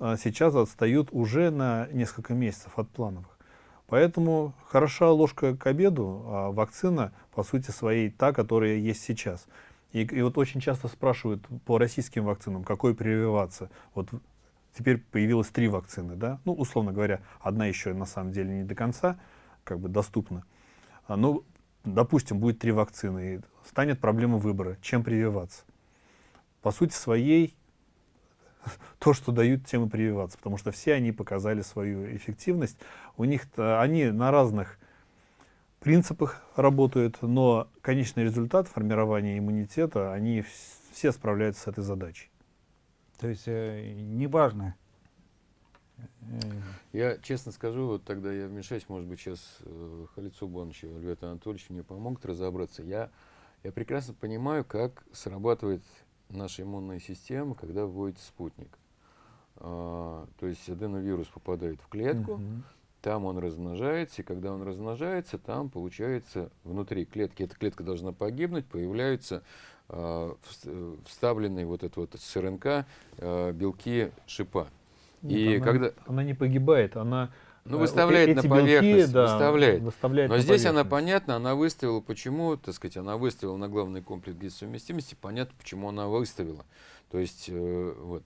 сейчас отстают уже на несколько месяцев от плановых. Поэтому хороша ложка к обеду, а вакцина, по сути своей, та, которая есть сейчас. И, и вот очень часто спрашивают по российским вакцинам, какой прививаться. Вот теперь появилось три вакцины, да, ну, условно говоря, одна еще на самом деле не до конца как бы доступна. А, ну, допустим, будет три вакцины, и станет проблема выбора, чем прививаться. По сути своей, то, что дают, тем и прививаться, потому что все они показали свою эффективность. У них они на разных принципах работают, но конечный результат формирования иммунитета, они все справляются с этой задачей. То есть э, неважно. Я честно скажу, вот тогда я вмешаюсь, может быть, сейчас э, Халид Субанович и Альберт Анатольевич мне помогут разобраться. Я, я прекрасно понимаю, как срабатывает наша иммунная система, когда вводится спутник. А, то есть аденовирус попадает в клетку, угу. там он размножается, и когда он размножается, там получается внутри клетки, эта клетка должна погибнуть, появляются э, вставленные вот это вот с РНК э, белки шипа. Нет, и она, когда... она не погибает, она ну, выставляет на поверхность, белки, да, выставляет. выставляет. Но здесь она понятно, она выставила, почему, так сказать, она выставила на главный комплекс совместимости, понятно, почему она выставила. То есть, э, вот.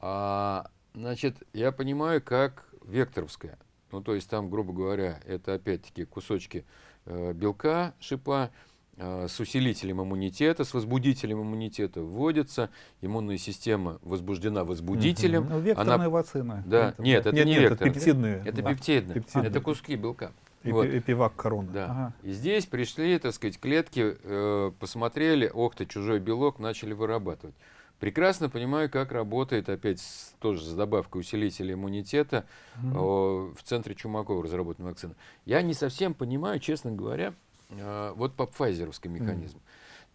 А, значит, я понимаю, как векторовская. Ну, то есть там, грубо говоря, это опять-таки кусочки э, белка, шипа, Э, с усилителем иммунитета, с возбудителем иммунитета вводится, иммунная система возбуждена возбудителем. Угу. Ну, векторная она... вакцина. Да, это, нет, это нет, не нет, вектор. Это пептидные. Это да. пептидные. пептидные. Это куски белка. Эпи, вот. Эпивак корона. Да. Ага. И здесь пришли, так сказать, клетки, э, посмотрели, ох ты, чужой белок, начали вырабатывать. Прекрасно понимаю, как работает, опять с, тоже с добавкой усилителя иммунитета угу. э, в центре Чумакова разработана вакцина. Я не совсем понимаю, честно говоря, Э, вот по пфайзеровский механизм.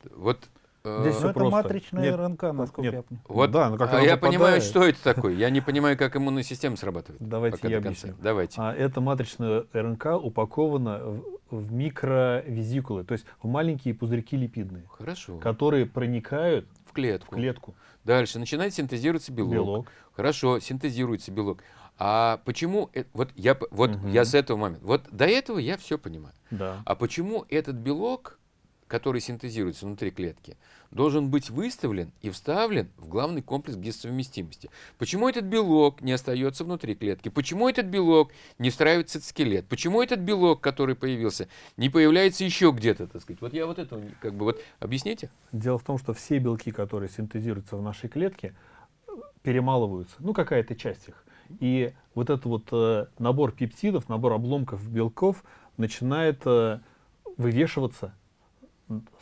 Mm. Вот э, Здесь ну, это просто. матричная Нет, РНК, насколько Нет. я понимаю. Вот, да, но как а я понимаю, что это такое. Я не понимаю, как иммунная система срабатывает. Давайте я объясню. Давайте. А, эта матричная РНК упакована в, в микровизикулы, то есть в маленькие пузырьки липидные. Хорошо. Которые проникают в клетку. В клетку. Дальше начинает синтезироваться белок. белок. Хорошо, синтезируется белок. А почему, вот я, вот угу. я с этого момента, вот до этого я все понимаю. Да. А почему этот белок, который синтезируется внутри клетки, должен быть выставлен и вставлен в главный комплекс гистосовместимости? Почему этот белок не остается внутри клетки? Почему этот белок не встраивается в скелет? Почему этот белок, который появился, не появляется еще где-то, так сказать? Вот я вот это, как бы, вот, объясните. Дело в том, что все белки, которые синтезируются в нашей клетке, перемалываются, ну, какая-то часть их. И вот этот вот э, набор пептидов, набор обломков белков начинает э, вывешиваться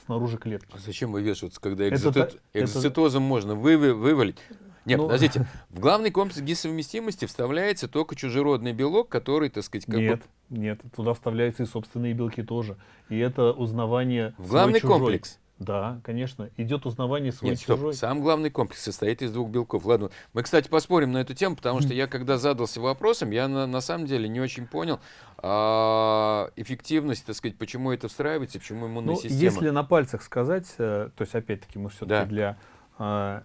снаружи клетки. А зачем вывешиваться, когда экзоцит... это, экзоцитозом это... можно вы, вы, вывалить? Нет, ну... подождите. В главный комплекс гисовместимости вставляется только чужеродный белок, который, так сказать, как Нет, бы... нет, туда вставляются и собственные белки тоже. И это узнавание В главный комплекс? Да, конечно. Идет узнавание свой Нет, стоп. Сам главный комплекс состоит из двух белков. Ладно, мы, кстати, поспорим на эту тему, потому что я, когда задался вопросом, я на, на самом деле не очень понял а, эффективность, так сказать, почему это встраивается, почему иммунная ну, система. Если на пальцах сказать, э, то есть, опять-таки, мы все-таки да. для а,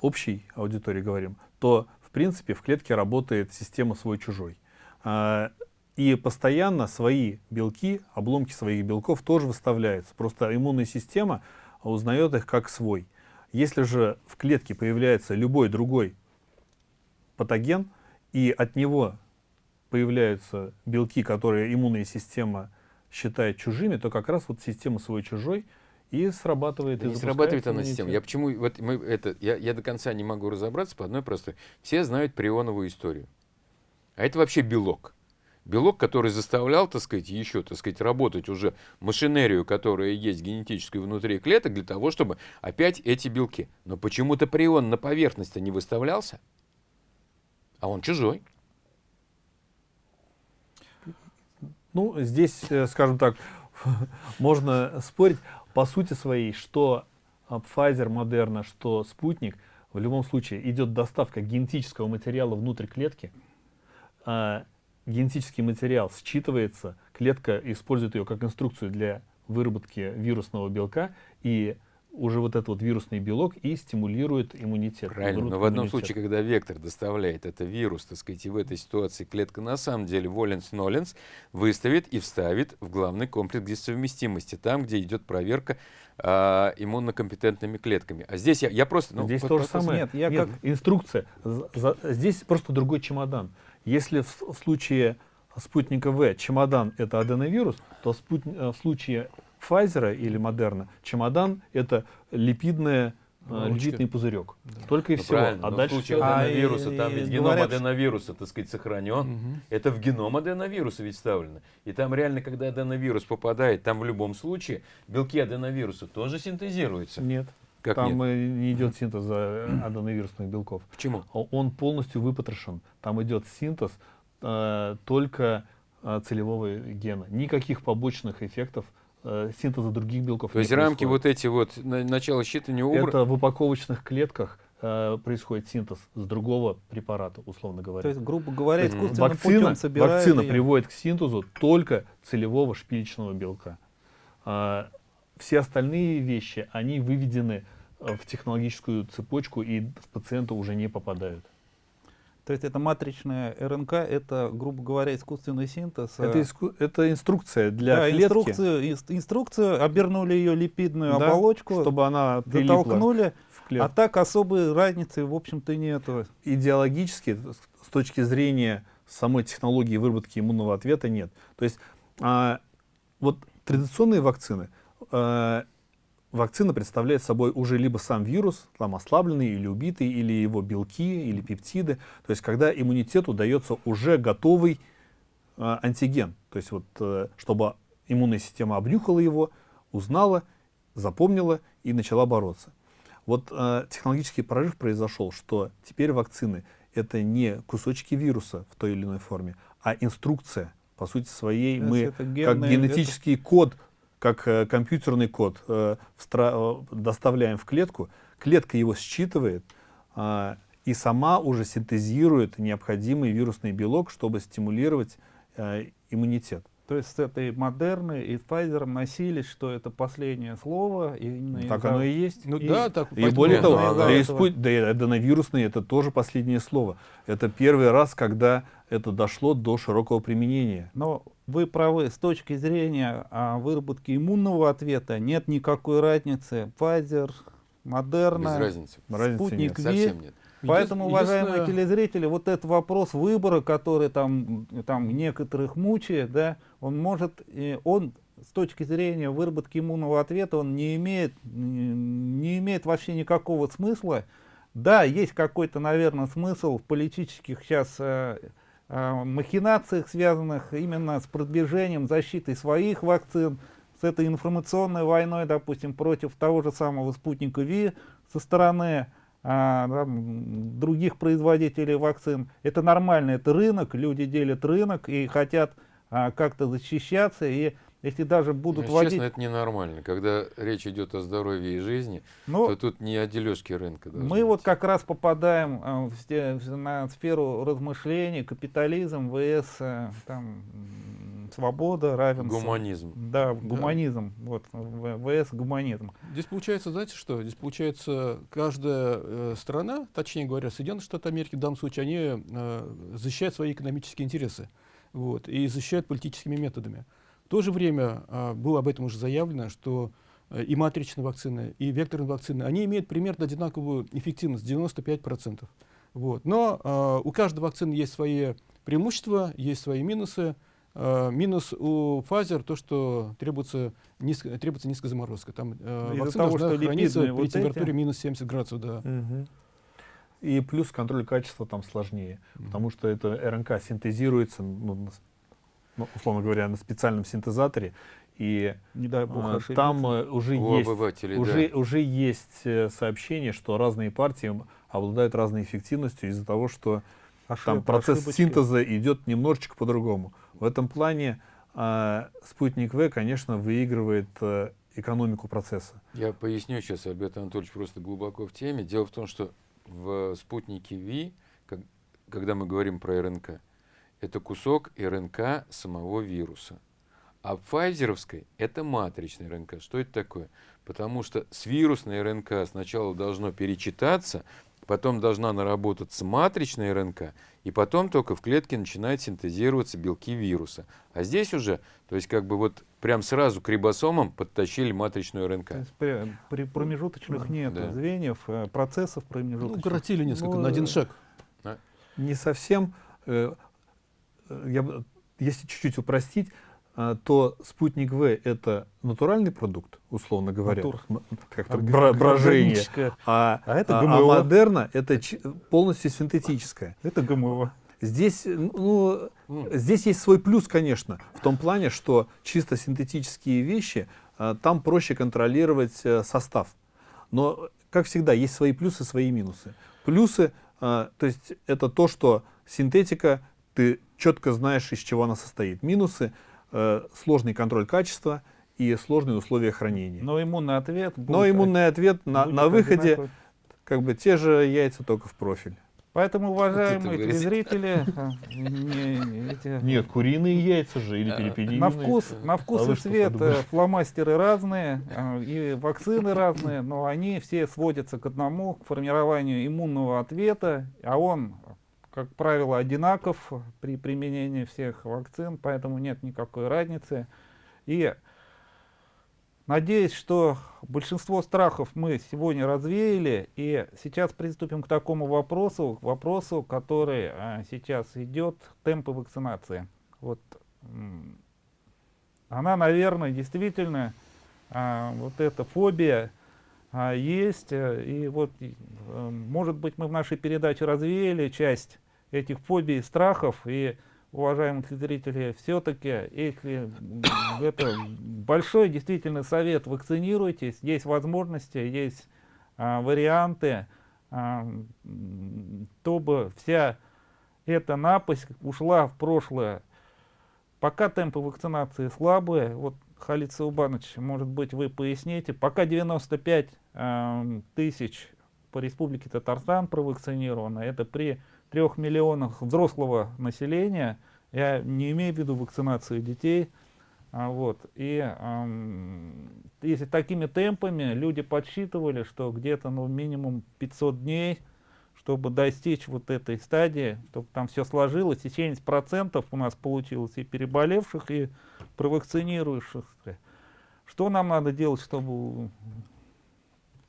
общей аудитории говорим, то, в принципе, в клетке работает система свой-чужой. А, и постоянно свои белки, обломки своих белков тоже выставляются. Просто иммунная система узнает их как свой. Если же в клетке появляется любой другой патоген, и от него появляются белки, которые иммунная система считает чужими, то как раз вот система свой-чужой и срабатывает. Да и не срабатывает она система. Я почему вот мы это я, я до конца не могу разобраться по одной простой. Все знают прионовую историю, а это вообще белок белок, который заставлял, так сказать, еще, так сказать, работать уже машинерию, которая есть генетическую внутри клеток, для того, чтобы опять эти белки. Но почему-то прион на поверхность не выставлялся, а он чужой. Ну, здесь, э, скажем так, можно спорить. По сути своей, что а, Pfizer, Moderna, что спутник, в любом случае идет доставка генетического материала внутрь клетки. Генетический материал считывается, клетка использует ее как инструкцию для выработки вирусного белка, и уже вот этот вот вирусный белок и стимулирует иммунитет. Правильно, но в одном случае, когда вектор доставляет это вирус, так сказать, и в этой ситуации клетка на самом деле воленс-ноленс выставит и вставит в главный комплекс совместимости, там, где идет проверка а, иммунокомпетентными клетками. А здесь я, я просто... ну, Здесь вот то же самое. нет, я как- инструкция. За- за- здесь просто другой чемодан. Если в, случае спутника В чемодан это аденовирус, то спут- э, в случае Pfizer или Модерна чемодан это липидная, э, Оболочка. липидный пузырек. Только и Ну, всего. правильно, А но дальше в случае А, аденовируса, и- там и ведь геном говорят, аденовируса, так сказать, сохранен. Мгм. Это в геном аденовируса ведь вставлено. И там реально, когда аденовирус попадает, там в любом случае белки аденовируса тоже синтезируются. Нет. Как там нет? не идет синтез аденовирусных белков. Почему? А Он полностью выпотрошен. Там идет синтез э, только э, целевого гена. Никаких побочных эффектов э, синтеза других белков То есть рамки вот эти вот, на- начало считывания убраны. Это в упаковочных клетках э, происходит синтез с другого препарата, условно говоря. То есть, грубо говоря, искусственным вакцина, путем собирают вакцина приводит к синтезу только целевого шпилечного белка. Все остальные вещи, они выведены э, в технологическую цепочку и в пациента уже не попадают. То есть это матричная РНК, это, грубо говоря, искусственный синтез. Это, э, иску- это инструкция для да, клетки, инструкцию, инс- инструкцию, обернули ее липидную да, оболочку, чтобы она затолкнули, в а так особой разницы, в общем-то, нету. идеологически, с- с точки зрения самой технологии выработки иммунного ответа, нет. То есть а, вот традиционные вакцины, а, вакцина представляет собой уже либо сам вирус, там ослабленный или убитый, или его белки, или пептиды. То есть когда иммунитету дается уже готовый а, антиген, то есть вот э, чтобы иммунная система обнюхала его, узнала, запомнила и начала бороться. Вот э, технологический прорыв произошел, что теперь вакцины это не кусочки вируса в той или иной форме, а инструкция. По сути своей мы это как генетический код, как э, компьютерный код э, э, доставляем в клетку, клетка его считывает а, и сама уже синтезирует необходимый вирусный белок, чтобы стимулировать иммунитет. То есть с этой Модерной и Pfizer носились, что это последнее слово. И именно Так оно и есть. Ну И- да, так. И более Нет, того, да, и спу- да и аденовирусный это тоже последнее слово. Это первый раз, когда это дошло до широкого применения. Но вы правы, с точки зрения а, выработки иммунного ответа нет никакой разницы. Pfizer, Без Moderna, разницы. Разницы спутник нет. Ви. Совсем нет. Поэтому, Единственное- уважаемые телезрители, вот этот вопрос выбора, который там, там некоторых мучает, да, он может, он с точки зрения выработки иммунного ответа, он не имеет, не имеет вообще никакого смысла. Да, есть какой-то, наверное, смысл в политических сейчас э, э, махинациях, связанных именно с продвижением защиты своих вакцин, с этой информационной войной, допустим, против того же самого спутника Ви со стороны а, там, других производителей вакцин. Это нормально, это рынок, люди делят рынок и хотят а, как-то защищаться. И если даже будут Ну, вводить... Честно, это ненормально. Когда речь идет о здоровье и жизни, Ну, то тут не о дележке рынка. Мы вот быть. как раз попадаем а, в в- на сферу размышлений, капитализм, ВС, э, там, свобода, равенство. Гуманизм. Да, гуманизм. Вот, В- ВС гуманизм. Здесь получается, знаете что? Здесь получается, каждая э, страна, точнее говоря, Соединенные Штаты Америки в данном случае, они э, защищают свои экономические интересы вот, и защищают политическими методами. В то же время а, было об этом уже заявлено, что э, и матричные вакцины, и векторные вакцины, они имеют примерно одинаковую эффективность, 95%. Вот. Но а, у каждой вакцины есть свои преимущества, есть свои минусы. А, минус у Pfizer то, что требуется, низко, требуется низкая заморозка. Там э, вакцина того, должна что храниться липидные при вот температуре эти. минус 70 градусов. Да. И плюс контроль качества там сложнее, потому что это РНК синтезируется, ну, ну, условно говоря, на специальном синтезаторе, и Не дай бог а, там э, уже У есть уже, да. уже есть э, сообщение, что разные партии обладают разной эффективностью из-за того, что Ошиб- там процесс ошибочки. синтеза идет немножечко по-другому. В этом плане а, спутник В, конечно, выигрывает э, экономику процесса. Я поясню сейчас, Альберт Анатольевич просто глубоко в теме. Дело в том, что в спутнике ВИ, как- когда мы говорим про РНК, это кусок РНК самого вируса. А в файзеровской это матричная РНК. Что это такое? Потому что с вирусной РНК сначала должно перечитаться, потом должна наработаться матричная РНК, и потом только в клетке начинают синтезироваться белки вируса. А здесь уже, то есть как бы вот прям сразу к рибосомам подтащили матричную РНК. То есть при, при промежуточных нет Да. звеньев, э, процессов Ну, промежуточных. укоротили несколько, Ну, на один шаг. Не совсем, э, э, я, если чуть-чуть упростить, то спутник В это натуральный продукт, условно говоря, Натур. Орг- бра- брожение, а, А это а- а ГМО. модерна это полностью синтетическое. Это ГМО. Здесь, ну, здесь есть свой плюс, конечно, в том плане, что чисто синтетические вещи, а, там проще контролировать э, состав. Но, как всегда, есть свои плюсы, свои минусы. Плюсы, а, то есть это то, что синтетика, ты четко знаешь, из чего она состоит. Минусы, э, сложный контроль качества и сложные условия хранения. Но иммунный ответ Но будет иммунный ответ на, на выходе, одинаковый. как бы те же яйца, только в профиль. Поэтому, уважаемые говорите. телезрители, а, не- не- эти- Нет, куриные яйца же или перепелиные. на вкус, на вкус А и цвет э, фломастеры разные, а, и вакцины разные, но они все сводятся к одному, к формированию иммунного ответа, а он, как правило, одинаков при применении всех вакцин, поэтому нет никакой разницы. И надеюсь, что большинство страхов мы сегодня развеяли, и сейчас приступим к такому вопросу, к вопросу, который а, сейчас идет, темпы вакцинации. Вот она, наверное, действительно, а, вот эта фобия а, есть, э, и вот, э, может быть, мы в нашей передаче развеяли часть этих фобий и страхов, и, уважаемые зрители, все-таки, если это большой действительно совет, вакцинируйтесь, есть возможности, есть а, варианты, а, чтобы вся эта напасть ушла в прошлое. Пока темпы вакцинации слабые, вот Халид Саубанович, может быть, вы поясните, пока 95 эм, тысяч по республике Татарстан провакцинировано, это при трех миллионах взрослого населения, я не имею в виду вакцинацию детей, а, вот, и эм, если такими темпами люди подсчитывали, что где-то ну, минимум 500 дней, чтобы достичь вот этой стадии, чтобы там все сложилось, и 70% у нас получилось и переболевших, и провакцинирующихся. Что нам надо делать, чтобы...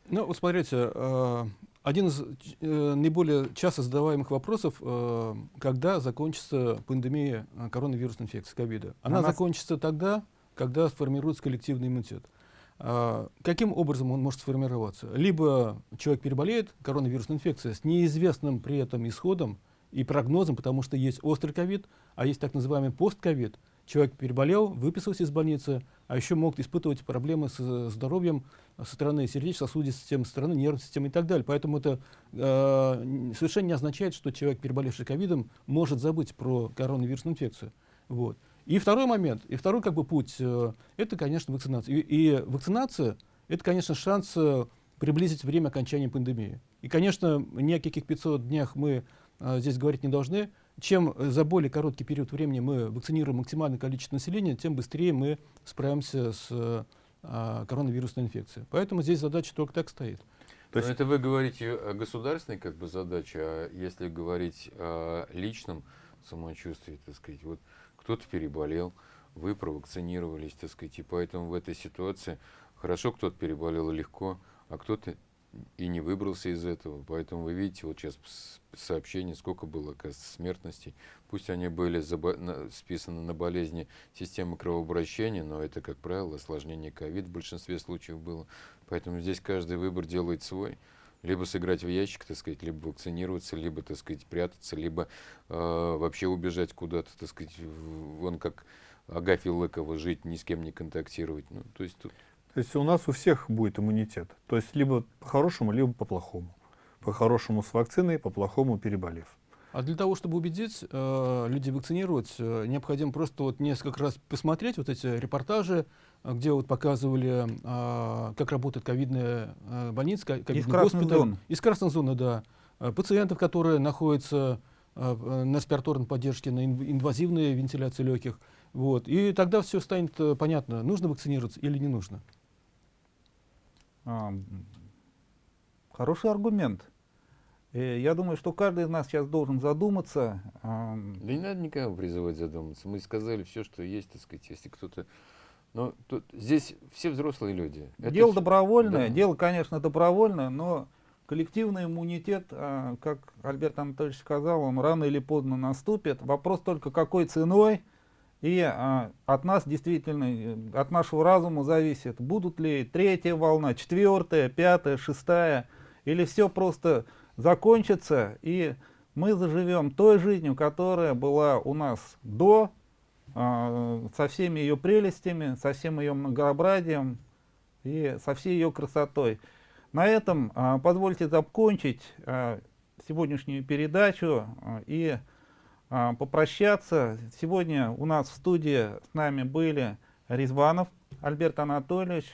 Ну, вот смотрите, э, один из э, наиболее часто задаваемых вопросов, э, когда закончится пандемия э, коронавирусной инфекции, ковида. Она Она с- закончится тогда, когда сформируется коллективный иммунитет. А, Каким образом он может сформироваться? Либо человек переболеет коронавирусной инфекцией с неизвестным при этом исходом и прогнозом, потому что есть острый ковид, а есть так называемый постковид. Человек переболел, выписался из больницы, а еще могут испытывать проблемы с э, здоровьем со стороны сердечно-сосудистой системы, со стороны нервной системы и так далее. Поэтому это э, совершенно не означает, что человек, переболевший ковидом, может забыть про коронавирусную инфекцию. Вот. И второй момент, и второй как бы путь, э, это, конечно, вакцинация. И, и вакцинация, это, конечно, шанс э, приблизить время окончания пандемии. И, конечно, ни о каких 500 днях мы э, здесь говорить не должны. Чем э, за более короткий период времени мы вакцинируем максимальное количество населения, тем быстрее мы справимся с э, а, коронавирусной инфекцией. Поэтому здесь задача только так стоит. То есть- Но это вы говорите о государственной как бы задаче, а если говорить о личном самочувствии, так сказать, вот кто-то переболел, вы провакцинировались, так сказать, и поэтому в этой ситуации хорошо кто-то переболел легко, а кто-то и не выбрался из этого. Поэтому вы видите, вот сейчас сообщение, сколько было, оказывается, смертностей. Пусть они были списаны на болезни системы кровообращения, но это, как правило, осложнение ковид в большинстве случаев было. Поэтому здесь каждый выбор делает свой. Либо сыграть в ящик, так сказать, либо вакцинироваться, либо, так сказать, прятаться, либо э, вообще убежать куда-то, так сказать, вон как Агафья Лыкова, жить, ни с кем не контактировать. Ну, то есть тут То есть у нас у всех будет иммунитет. То есть либо по-хорошему, либо по-плохому. По-хорошему с вакциной, по-плохому переболев. А для того, чтобы убедить э, людей вакцинировать, э, необходимо просто вот несколько раз посмотреть вот эти репортажи, где вот показывали, э, как работает ковидная э, больница, ко- ковидный госпиталь. зон. Из красной зоны, да. Э, Пациентов, которые находятся э, на респираторной поддержке, на инв- инвазивной вентиляции легких. Вот. И тогда все станет э, понятно, нужно вакцинироваться или не нужно. А, Хороший аргумент. Э, Я думаю, что каждый из нас сейчас должен задуматься. а, Да не надо никого призывать задуматься. Мы сказали все, что есть, так сказать, если кто-то... Но тут, здесь все взрослые люди. Это Дело всё- добровольное, да. дело, конечно, добровольное, но коллективный иммунитет, а, как Альберт Анатольевич сказал, он рано или поздно наступит. Вопрос только какой ценой. И а, от нас действительно, э, от нашего разума зависит, будут ли третья волна, четвертая, пятая, шестая, или все просто закончится, и мы заживем той жизнью, которая была у нас до, а, со всеми ее прелестями, со всем ее многообразием и со всей ее красотой. На этом а, позвольте закончить а, сегодняшнюю передачу а, и попрощаться. Сегодня у нас в студии с нами были Резванов Альберт Анатольевич,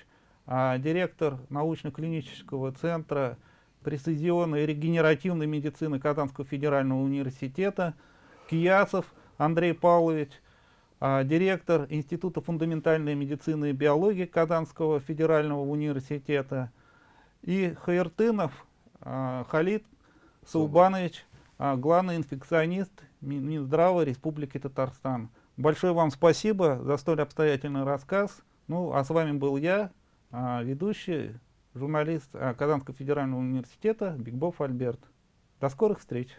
а, директор научно-клинического центра прецизионной и регенеративной медицины Казанского федерального университета, Киясов Андрей Павлович, а, директор Института фундаментальной медицины и биологии Казанского федерального университета, и Хаертынов а, Халид Саубанович, а, главный инфекционист Минздрава Республики Татарстан. Большое вам спасибо за столь обстоятельный рассказ. Ну, а с вами был я, а, ведущий, журналист а, Казанского федерального университета Бигбов Альберт. До скорых встреч!